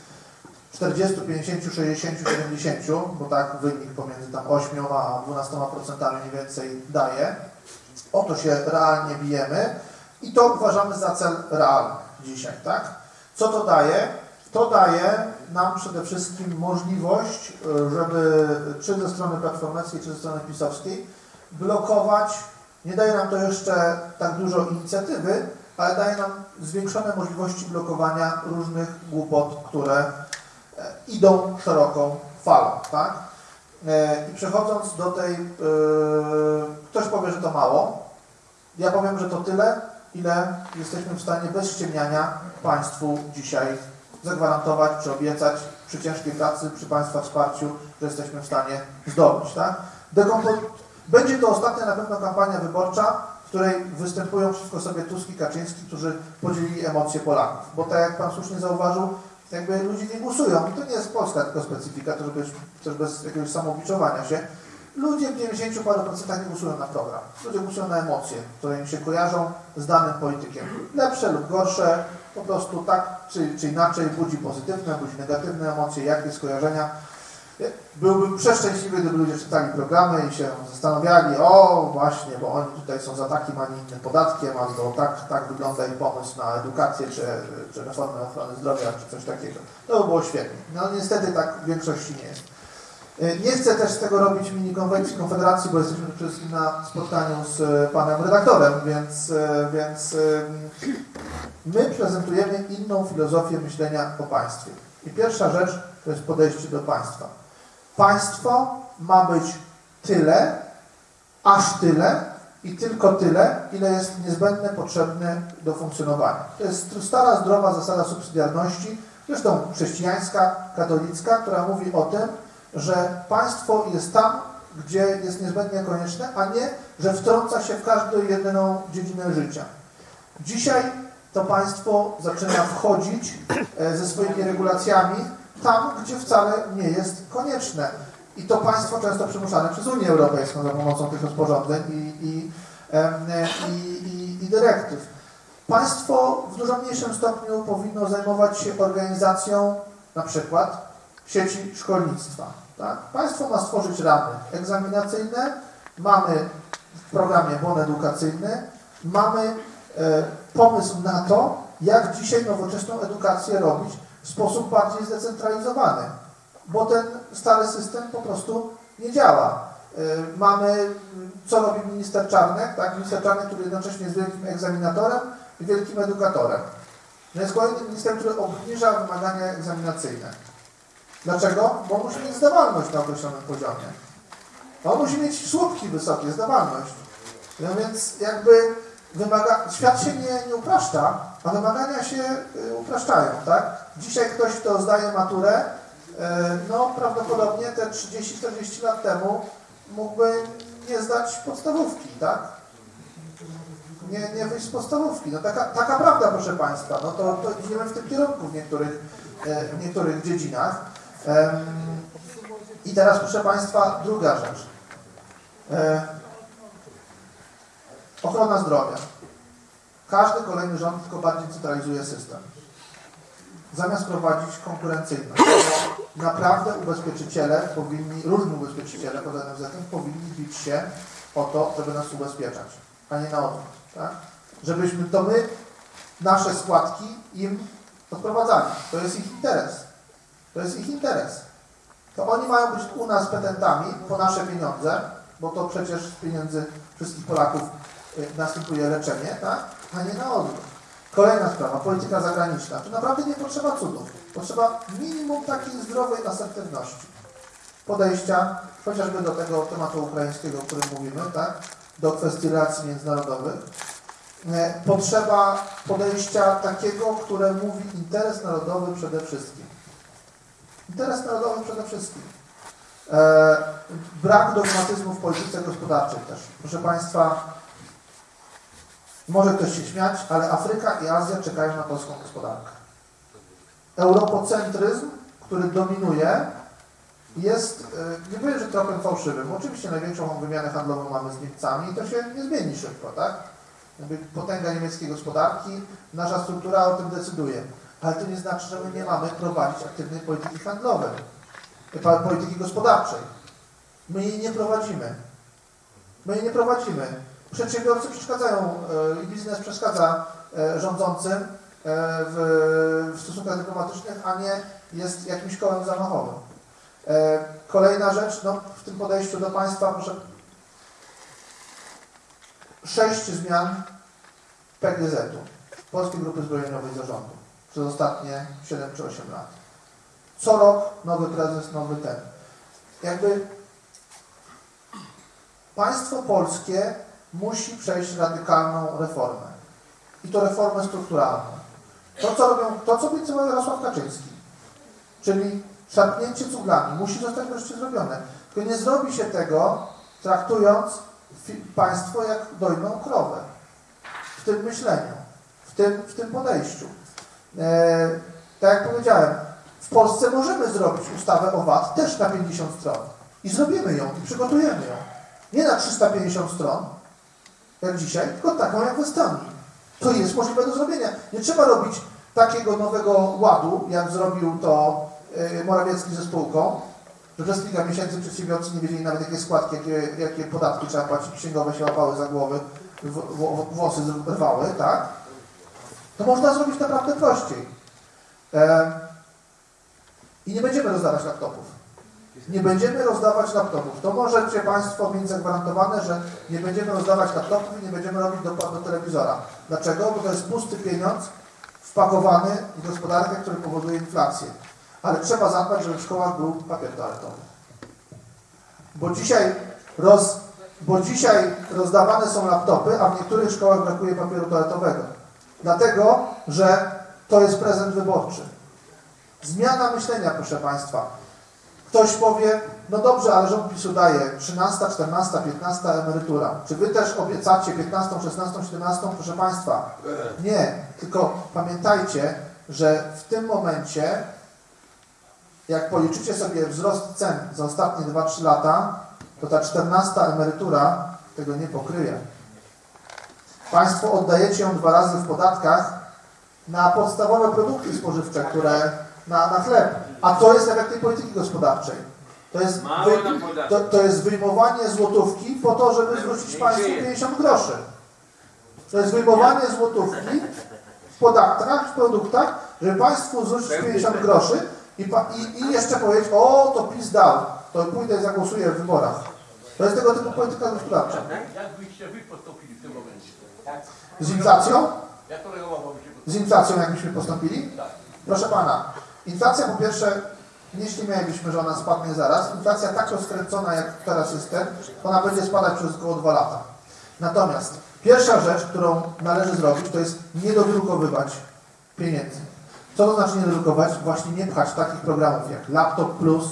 40, 50, 60, 70, bo tak wynik pomiędzy tam 8 a 12 procentami mniej więcej daje. O to się realnie bijemy i to uważamy za cel realny dzisiaj, tak? Co to daje? To daje nam przede wszystkim możliwość, y, żeby czy ze strony Platformeckiej, czy ze strony pisowskiej blokować, nie daje nam to jeszcze tak dużo inicjatywy, ale daje nam zwiększone możliwości blokowania różnych głupot, które e, idą szeroką falą, tak? E, I przechodząc do tej, e, ktoś powie, że to mało, ja powiem, że to tyle, ile jesteśmy w stanie bez ściemniania Państwu dzisiaj zagwarantować, czy obiecać przy ciężkiej pracy, przy Państwa wsparciu, że jesteśmy w stanie zdobyć, tak? Będzie to ostatnia na pewno kampania wyborcza, w której występują przeciwko sobie Tusk i Kaczyński, którzy podzielili emocje Polaków. Bo tak jak Pan słusznie zauważył, jakby ludzie nie głosują. To nie jest Polska tylko specyfika, to żeby też bez jakiegoś samobiczowania się. Ludzie w 90 paru procentach nie głosują na program. Ludzie głosują na emocje, które im się kojarzą z danym politykiem. Lepsze lub gorsze, po prostu tak czy, czy inaczej budzi pozytywne, budzi negatywne emocje, jakie skojarzenia. Byłbym przeszczęśliwy, gdyby ludzie czytali programy i się zastanawiali, o właśnie, bo oni tutaj są za takim, a nie innym podatkiem, albo tak, tak wygląda ich pomysł na edukację, czy, czy reformę ochrony zdrowia, czy coś takiego. To by było świetnie. No niestety tak w większości nie jest. Y, Nie chcę też z tego robić mini konwencji Konfederacji, bo jesteśmy przede wszystkim na spotkaniu z y, panem redaktorem, więc, y, więc my prezentujemy inną filozofię myślenia o państwie. I pierwsza rzecz to jest podejście do państwa. Państwo ma być tyle, aż tyle i tylko tyle, ile jest niezbędne, potrzebne do funkcjonowania. To jest stara, zdrowa zasada subsydiarności, zresztą chrześcijańska, katolicka, która mówi o tym, że państwo jest tam, gdzie jest niezbędnie konieczne, a nie, że wtrąca się w każdą jedyną dziedzinę życia. Dzisiaj to państwo zaczyna wchodzić e, ze swoimi regulacjami tam, gdzie wcale nie jest konieczne. I to państwo często przymuszane przez Unię Europejską za pomocą tych rozporządzeń i, i, i, i dyrektyw. Państwo w dużo mniejszym stopniu powinno zajmować się organizacją na przykład sieci szkolnictwa. Tak? Państwo ma stworzyć ramy egzaminacyjne, mamy w programie bon edukacyjny, mamy e, pomysł na to, jak dzisiaj nowoczesną edukację robić sposób bardziej zdecentralizowany, bo ten stary system po prostu nie działa. E, Mamy, co robi minister Czarnek, tak? Minister Czarnek, który jednocześnie jest wielkim egzaminatorem i wielkim edukatorem. To jest kolejny minister, który obniża wymagania egzaminacyjne. Dlaczego? Bo musi mieć zdawalność na określonym poziomie. On musi mieć słupki wysokie, zdawalność. No więc jakby wymaga... świat się nie, nie upraszcza, a wymagania się y, upraszczają, tak? Dzisiaj ktoś, kto zdaje maturę, y, no prawdopodobnie te 30-40 lat temu mógłby nie zdać podstawówki, tak? Nie, nie wyjść z podstawówki. No taka, taka prawda, proszę Państwa. No to, to idziemy w tym kierunku w niektórych, e, w niektórych dziedzinach. I teraz, proszę Państwa, druga rzecz. Ochrona zdrowia. Każdy kolejny rząd tylko bardziej centralizuje system. Zamiast prowadzić konkurencyjność. Naprawdę ubezpieczyciele powinni, różni ubezpieczyciele poza NFZ-em powinni bić się o to, żeby nas ubezpieczać, a nie na odwrót. Tak? Żebyśmy to my, nasze składki im odprowadzali. To jest ich interes. To jest ich interes. To oni mają być u nas petentami po nasze pieniądze, bo to przecież pieniędzy wszystkich Polaków następuje leczenie, tak? a nie na odwrót. Kolejna sprawa, polityka zagraniczna. Tu naprawdę nie potrzeba cudów. Potrzeba minimum takiej zdrowej asertywności. Podejścia chociażby do tego tematu ukraińskiego, o którym mówimy, tak? do kwestii relacji międzynarodowych. E, Potrzeba podejścia takiego, które mówi interes narodowy przede wszystkim. Interes narodowy przede wszystkim. E, brak dogmatyzmu w polityce gospodarczej też. Proszę Państwa, może ktoś się śmiać, ale Afryka i Azja czekają na polską gospodarkę. Europocentryzm, który dominuje, jest, e, nie powiem, że tropem fałszywym. Oczywiście największą wymianę handlową mamy z Niemcami i to się nie zmieni szybko, tak? Potęga niemieckiej gospodarki, nasza struktura o tym decyduje. Ale to nie znaczy, że my nie mamy prowadzić aktywnej polityki handlowej, polityki gospodarczej. My jej nie prowadzimy. My jej nie prowadzimy. Przedsiębiorcy przeszkadzają e, i biznes przeszkadza e, rządzącym e, w, w stosunkach dyplomatycznych, a nie jest jakimś kołem zamachowym. Kolejna rzecz, no, w tym podejściu do państwa, proszę. Sześć zmian PGZ-u, Polskiej Grupy Zbrojeniowej Zarządu, przez ostatnie 7 czy 8 lat. Co rok nowy prezes, nowy ten. Jakby państwo polskie musi przejść radykalną reformę. I to reformę strukturalną. To, co robią, to, co obiecał Jarosław Kaczyński, czyli szarpnięcie cuglami, musi zostać wreszcie zrobione. Tylko nie zrobi się tego, traktując państwo jak dojną krowę. W tym myśleniu, w tym, w tym podejściu. E, tak jak powiedziałem, w Polsce możemy zrobić ustawę o VAT też na 50 stron. I zrobimy ją, i przygotujemy ją. Nie na 350 stron, jak dzisiaj, tylko taką jak w Estonii. To jest możliwe do zrobienia. Nie trzeba robić takiego nowego ładu, jak zrobił to y, Morawiecki ze spółką, że przez kilka miesięcy przedsiębiorcy nie wiedzieli nawet jakie składki, jakie, jakie podatki trzeba płacić, księgowe się łapały za głowy, w, w, włosy rwały, tak? To można zrobić naprawdę prościej. E, I nie będziemy rozdawać laptopów. Nie będziemy rozdawać laptopów. To możecie Państwo mieć zagwarantowane, że nie będziemy rozdawać laptopów i nie będziemy robić dopłat do telewizora. Dlaczego? Bo to jest pusty pieniądz wpakowany w gospodarkę, który powoduje inflację. Ale trzeba zadbać, żeby w szkołach był papier toaletowy. Bo dzisiaj, roz, bo dzisiaj rozdawane są laptopy, a w niektórych szkołach brakuje papieru toaletowego. Dlatego, że to jest prezent wyborczy. Zmiana myślenia, proszę Państwa. Ktoś powie, no dobrze, ale rząd PiSu daje 13, 14, 15 emerytura. Czy Wy też obiecacie 15, 16, 17? Proszę Państwa, nie. Tylko pamiętajcie, że w tym momencie, jak policzycie sobie wzrost cen za ostatnie 2-3 lata, to ta 14 emerytura tego nie pokryje. Państwo oddajecie ją dwa razy w podatkach na podstawowe produkty spożywcze, które na, na chleb. A to jest efekt tej polityki gospodarczej. To jest, wy, to, to jest wyjmowanie złotówki po to, żeby zwrócić Państwu 50 groszy. To jest wyjmowanie złotówki w podatkach, w produktach, żeby Państwu zwrócić 50 groszy i, i, i jeszcze powiedzieć, o to PiS dał, to pójdę i zagłosuję w wyborach. To jest tego typu polityka gospodarcza. Jak byście wy postąpili w tym momencie? Z inflacją? Z inflacją jakbyśmy postąpili? Tak. Proszę Pana, inflacja po pierwsze, nie śmielibyśmy, że ona spadnie zaraz. Inflacja tak rozkręcona, jak teraz jest ten, ona będzie spadać przez około dwa lata. Natomiast pierwsza rzecz, którą należy zrobić, to jest nie dodrukowywać pieniędzy. Co to znaczy nie dodrukować? Właśnie nie pchać takich programów jak Laptop Plus,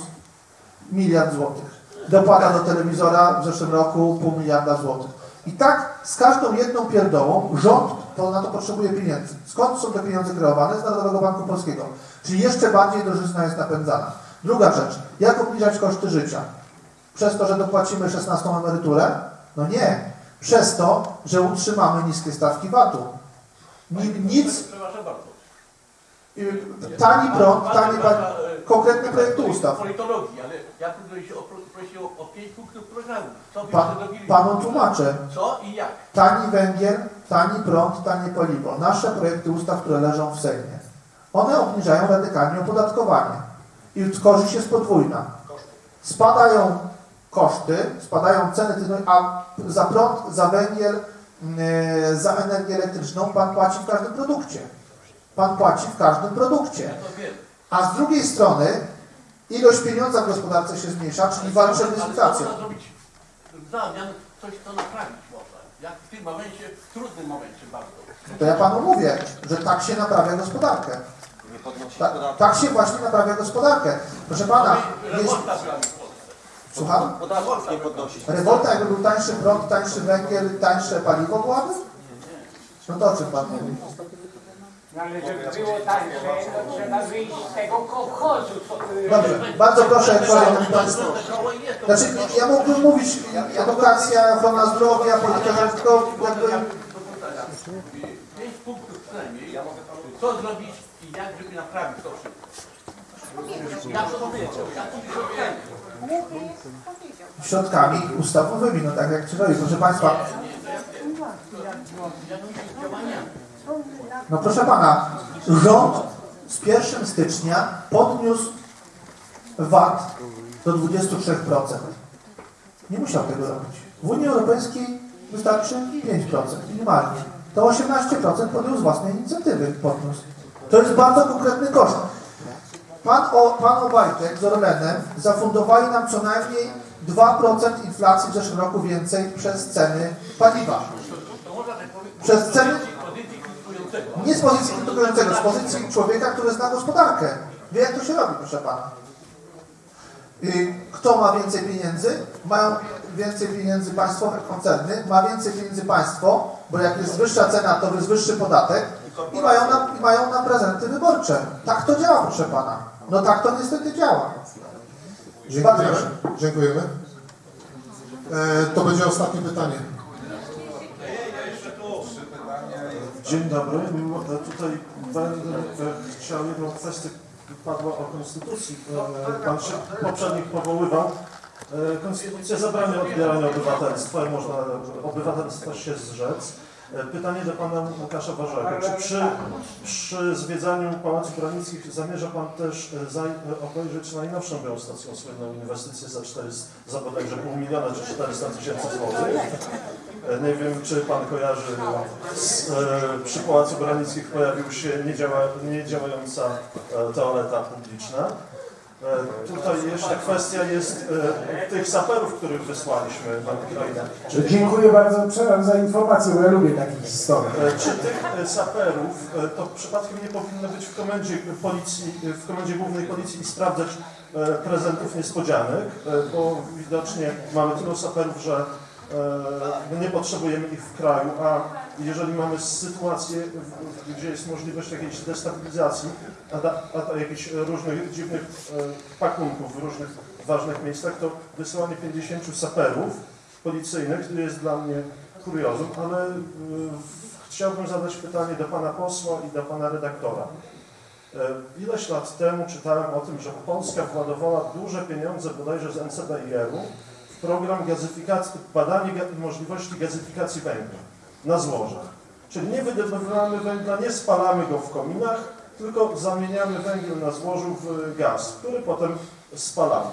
miliard złotych. Dopłata do telewizora w zeszłym roku pół miliarda złotych. I tak z każdą jedną pierdołą rząd to na to potrzebuje pieniędzy. Skąd są te pieniądze kreowane? Z Narodowego Banku Polskiego. Czyli jeszcze bardziej drożyzna jest napędzana. Druga rzecz. Jak obniżać koszty życia? Przez to, że dopłacimy 16 emeryturę? No nie. Przez to, że utrzymamy niskie stawki VAT-u. Ni- Nic, tani prąd, tani konkretne projekty ustaw. Politologii, ale ja tu prosił o, o pięć punktów programu. Co Pa, panu tłumaczę. Co i jak? Tani węgiel, tani prąd, tanie paliwo. Nasze projekty ustaw, które leżą w Sejmie. One obniżają radykalnie opodatkowanie. I korzyść jest podwójna. Spadają koszty, spadają ceny, a za prąd, za węgiel, yy, za energię elektryczną pan płaci w każdym produkcie. Pan płaci w każdym produkcie. A z drugiej strony ilość pieniądza w gospodarce się zmniejsza, czyli walczymy z inflacją. zamian, coś to naprawić można. Jak w tym momencie, w trudnym momencie bardzo. To ja panu mówię, że tak się naprawia gospodarkę. Ta, tak się właśnie naprawia gospodarkę. Proszę pana, Polsce. słucham? Podatków nie podnosić. Rewolta jakby był tańszy prąd, tańszy węgiel, tańsze paliwo byłaby? No to o czym pan mówi? No ale żeby było tańsze, to trzeba wyjść z tego kołchozu. co- y, Dobrze, bardzo proszę kolejny państwo. Znaczy, ja mógłbym mówić edukacja, ochrona zdrowia, polityka, tylko jakby... Pięć punktów przynajmniej. Co zrobić jak, żeby naprawić to wszystko. To powiedział, to środkami ustawowymi, no tak jak trzeba. Proszę Państwa, no proszę Pana, rząd z 1 stycznia podniósł VAT do 23%. Nie musiał tego robić. W Unii Europejskiej wystarczy 5% minimalnie. To 18% podjął z własnej inicjatywy podniósł. To jest bardzo konkretny koszt. Pan, o, pan Obajtek z Orlenem zafundowali nam co najmniej 2% inflacji w zeszłym roku więcej przez ceny paliwa. Przez ceny, nie z pozycji krytykującego, z pozycji człowieka, który zna gospodarkę. Wie jak to się robi, proszę pana. Kto ma więcej pieniędzy? Mają więcej pieniędzy państwowe koncerny, ma więcej pieniędzy państwo, bo jak jest wyższa cena, to jest wyższy podatek i mają na, i mają na prezenty wyborcze. Tak to działa, proszę pana. No tak to niestety działa. Dziękujemy. Dziękujemy. E, to będzie ostatnie pytanie. Dzień dobry. Mimo- e, Tutaj będę e, chciał jedną kwestię padła o konstytucji, e, pan się poprzednich powoływał. Konstytucja zabrania odbierania obywatelstwa i można obywatelstwa się zrzec. E, Pytanie do pana Łukasza Warzaka. Czy przy, przy zwiedzaniu Pałacu Branickich zamierza pan też e, za, e, obejrzeć najnowszą geostacją słynną inwestycję za, 400, za bodajże pół miliona czy 400 tysięcy złotych? Nie wiem, czy pan kojarzy, z, przy Pałacu Branickich pojawił się niedziała, niedziałająca toaleta publiczna. E, Tutaj jeszcze kwestia jest e, tych saperów, których wysłaliśmy na Ukrainę. Czy, Dziękuję bardzo przepraszam za informację, bo ja lubię takie historie. e, czy tych e, saperów e, to przypadkiem nie powinno być w komendzie policji, w komendzie głównej policji i sprawdzać e, prezentów niespodzianek, e, bo widocznie mamy tylu saperów, że e, nie potrzebujemy ich w kraju, a jeżeli mamy sytuację, gdzie jest możliwość jakiejś destabilizacji, a, a da, jakichś różnych dziwnych e, pakunków w różnych ważnych miejscach, to wysyłanie 50 saperów policyjnych jest dla mnie kuriozum, ale e, chciałbym zadać pytanie do pana posła i do pana redaktora. Ileś lat temu czytałem o tym, że Polska władowała duże pieniądze bodajże z NCBR-u w program gazyfikacji, badanie możliwości gazyfikacji węgla na złożach. Czyli nie wydobywamy węgla, nie spalamy go w kominach, tylko zamieniamy węgiel na złożu w gaz, który potem spalamy.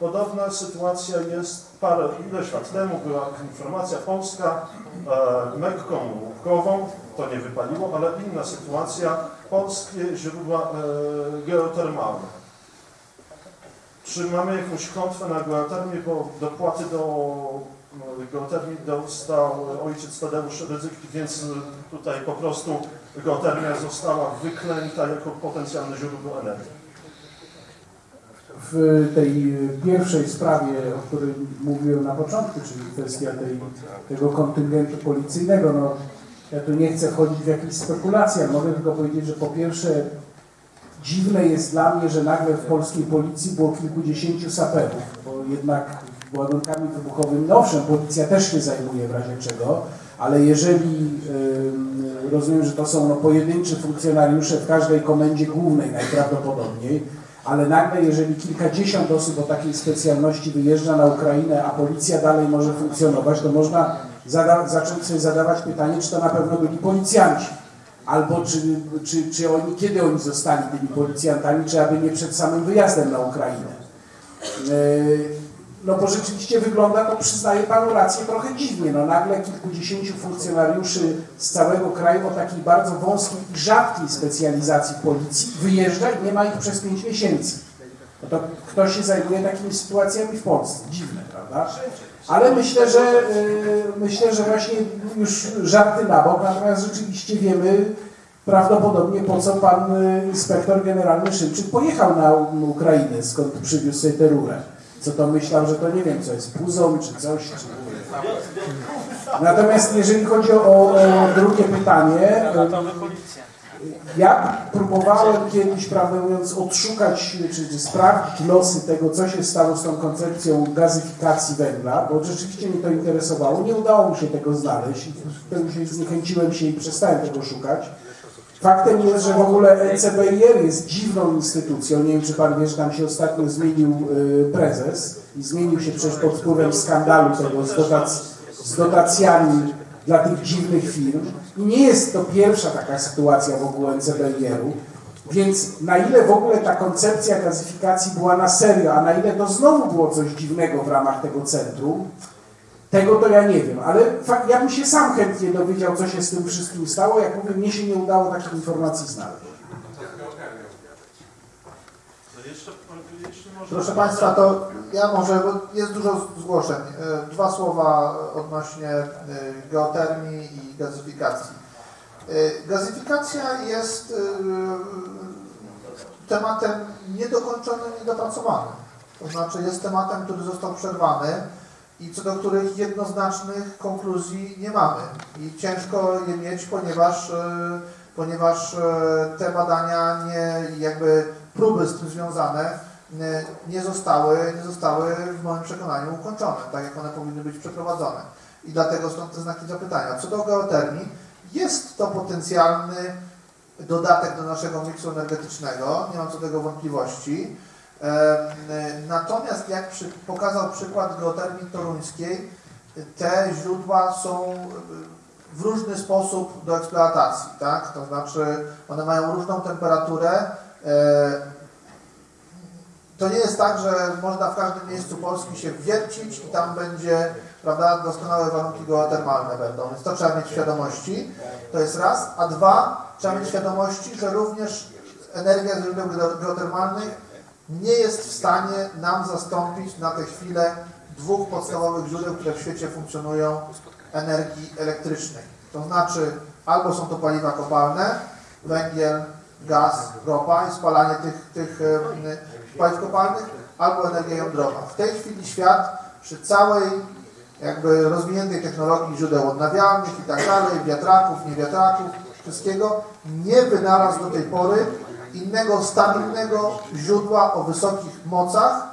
Podobna sytuacja jest parę, ileś lat temu była informacja polska, e, mekką łupkową, to nie wypaliło, ale inna sytuacja, polskie źródła e, geotermalne. Czy mamy jakąś klątwę na geotermię, bo dopłaty do e, geotermii dostał ojciec Tadeusz Rydzyk, więc tutaj po prostu geotermia została wyklęta jako potencjalne źródło energii. w tej pierwszej sprawie, o której mówiłem na początku, czyli kwestia tej, tego kontyngentu policyjnego, no ja tu nie chcę wchodzić w jakieś spekulacje, mogę tylko powiedzieć, że po pierwsze dziwne jest dla mnie, że nagle w polskiej policji było kilkudziesięciu saperów, bo jednak ładunkami wybuchowymi, no owszem, policja też się zajmuje w razie czego, ale jeżeli rozumiem, że to są no, pojedynczy funkcjonariusze w każdej komendzie głównej najprawdopodobniej, ale nagle jeżeli kilkadziesiąt osób o takiej specjalności wyjeżdża na Ukrainę, a policja dalej może funkcjonować, to można zacząć sobie zadawać pytanie, czy to na pewno byli policjanci. Albo czy, czy, czy oni, kiedy oni zostali tymi policjantami, czy aby nie przed samym wyjazdem na Ukrainę. Yy, No bo rzeczywiście wygląda to, przyznaję panu rację, trochę dziwnie. No nagle kilkudziesięciu funkcjonariuszy z całego kraju o takiej bardzo wąskiej i rzadkiej specjalizacji policji wyjeżdża i nie ma ich przez pięć miesięcy. No to kto się zajmuje takimi sytuacjami w Polsce? Dziwne, prawda? Ale myślę, że yy, myślę, że właśnie już żarty na bok, natomiast rzeczywiście wiemy prawdopodobnie po co pan y, inspektor generalny Szymczyk pojechał na Ukrainę, skąd przywiózł sobie tę rurę. Co to myślał, że to nie wiem, co jest puzon czy coś. Czy... Natomiast jeżeli chodzi o, o drugie pytanie, ja próbowałem kiedyś, prawdę mówiąc, odszukać czy, sprawdzić losy tego, co się stało z tą koncepcją gazyfikacji węgla, bo rzeczywiście mnie to interesowało. Nie udało mi się tego znaleźć. Wtedy się zniechęciłem się i przestałem tego szukać. Faktem jest, że w ogóle ECBR jest dziwną instytucją. Nie wiem, czy pan wie, że tam się ostatnio zmienił y, prezes i zmienił się przecież pod wpływem skandalu tego z, dotac z dotacjami dla tych dziwnych firm. Nie jest to pierwsza taka sytuacja w ogóle NCBR-u. Więc na ile w ogóle ta koncepcja gazyfikacji była na serio, a na ile to znowu było coś dziwnego w ramach tego centrum, tego to ja nie wiem, ale ja bym się sam chętnie dowiedział, co się z tym wszystkim stało. Jak mówię, mnie się nie udało takich informacji znaleźć. Proszę Państwa, to ja może, bo jest dużo zgłoszeń. E, Dwa słowa odnośnie e, geotermii i gazyfikacji. E, Gazyfikacja jest tematem niedokończonym, niedopracowanym. To znaczy jest tematem, który został przerwany i co do których jednoznacznych konkluzji nie mamy. I ciężko je mieć, ponieważ, ponieważ te badania nie, jakby próby z tym związane nie- nie zostały, nie zostały w moim przekonaniu ukończone, tak jak one powinny być przeprowadzone. I dlatego stąd te znaki zapytania. Co do geotermii, jest to potencjalny dodatek do naszego miksu energetycznego, nie mam co do tego wątpliwości. Em, Natomiast jak pokazał przykład geotermii toruńskiej, te źródła są w różny sposób do eksploatacji, tak? To znaczy one mają różną temperaturę. To nie jest tak, że można w każdym miejscu Polski się wiercić i tam będzie, prawda, doskonałe warunki geotermalne będą, więc to trzeba mieć świadomości. To jest raz, a dwa, trzeba mieć świadomości, że również energia z źródeł geo- geotermalnych nie jest w stanie nam zastąpić na tę chwilę dwóch podstawowych źródeł, które w świecie funkcjonują energii elektrycznej. To znaczy albo są to paliwa kopalne, węgiel, gaz, ropa i spalanie tych, tych e, paliw kopalnych, albo energia jądrowa. W tej chwili świat przy całej jakby rozwiniętej technologii źródeł odnawialnych i tak dalej, wiatraków, niewiatraków, wszystkiego, nie wynalazł do tej pory innego stabilnego źródła o wysokich mocach.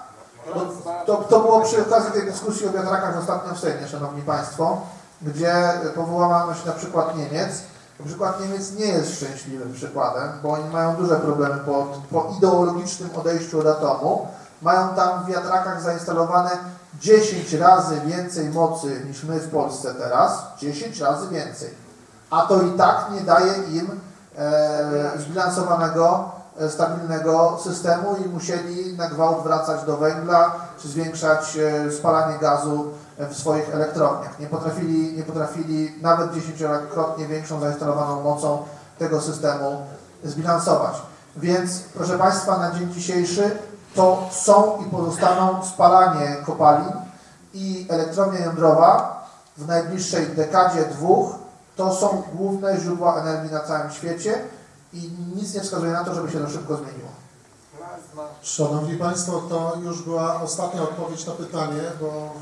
To, to było przy okazji tej dyskusji o wiatrakach ostatnio w Sejmie, Szanowni Państwo, gdzie powołano się na przykład Niemiec. Przykład Niemiec nie jest szczęśliwym przykładem, bo oni mają duże problemy po, po ideologicznym odejściu od atomu. Mają tam w wiatrakach zainstalowane 10 razy więcej mocy niż my w Polsce teraz. 10 razy więcej. A to i tak nie daje im e, zbilansowanego, e, stabilnego systemu i musieli na gwałt wracać do węgla, czy zwiększać e, spalanie gazu w swoich elektrowniach. Nie potrafili, nie potrafili nawet dziesięciokrotnie większą zainstalowaną mocą tego systemu zbilansować. Więc proszę Państwa, na dzień dzisiejszy to są i pozostaną spalanie kopalin i elektrownia jądrowa w najbliższej dekadzie, dwóch, to są główne źródła energii na całym świecie i nic nie wskazuje na to, żeby się to szybko zmieniło. Szanowni Państwo, to już była ostatnia odpowiedź na pytanie, bo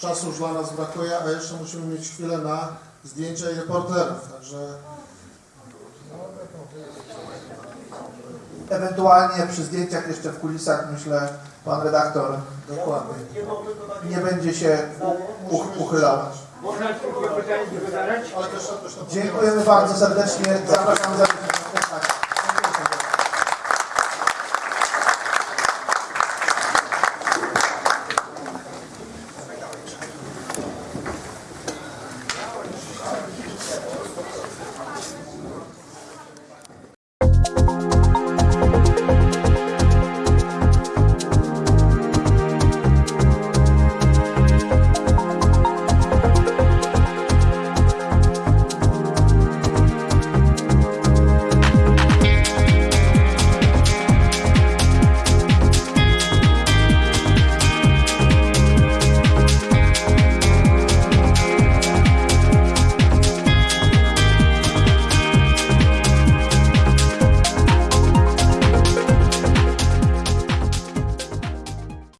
czasu już dla nas brakuje, a jeszcze musimy mieć chwilę na zdjęcia i reporterów, także Ewentualnie przy zdjęciach jeszcze w kulisach, myślę, pan redaktor dokładnie. nie będzie się uchylał. Można tylko pytanie zadać? Dziękujemy bardzo serdecznie. Zapraszam za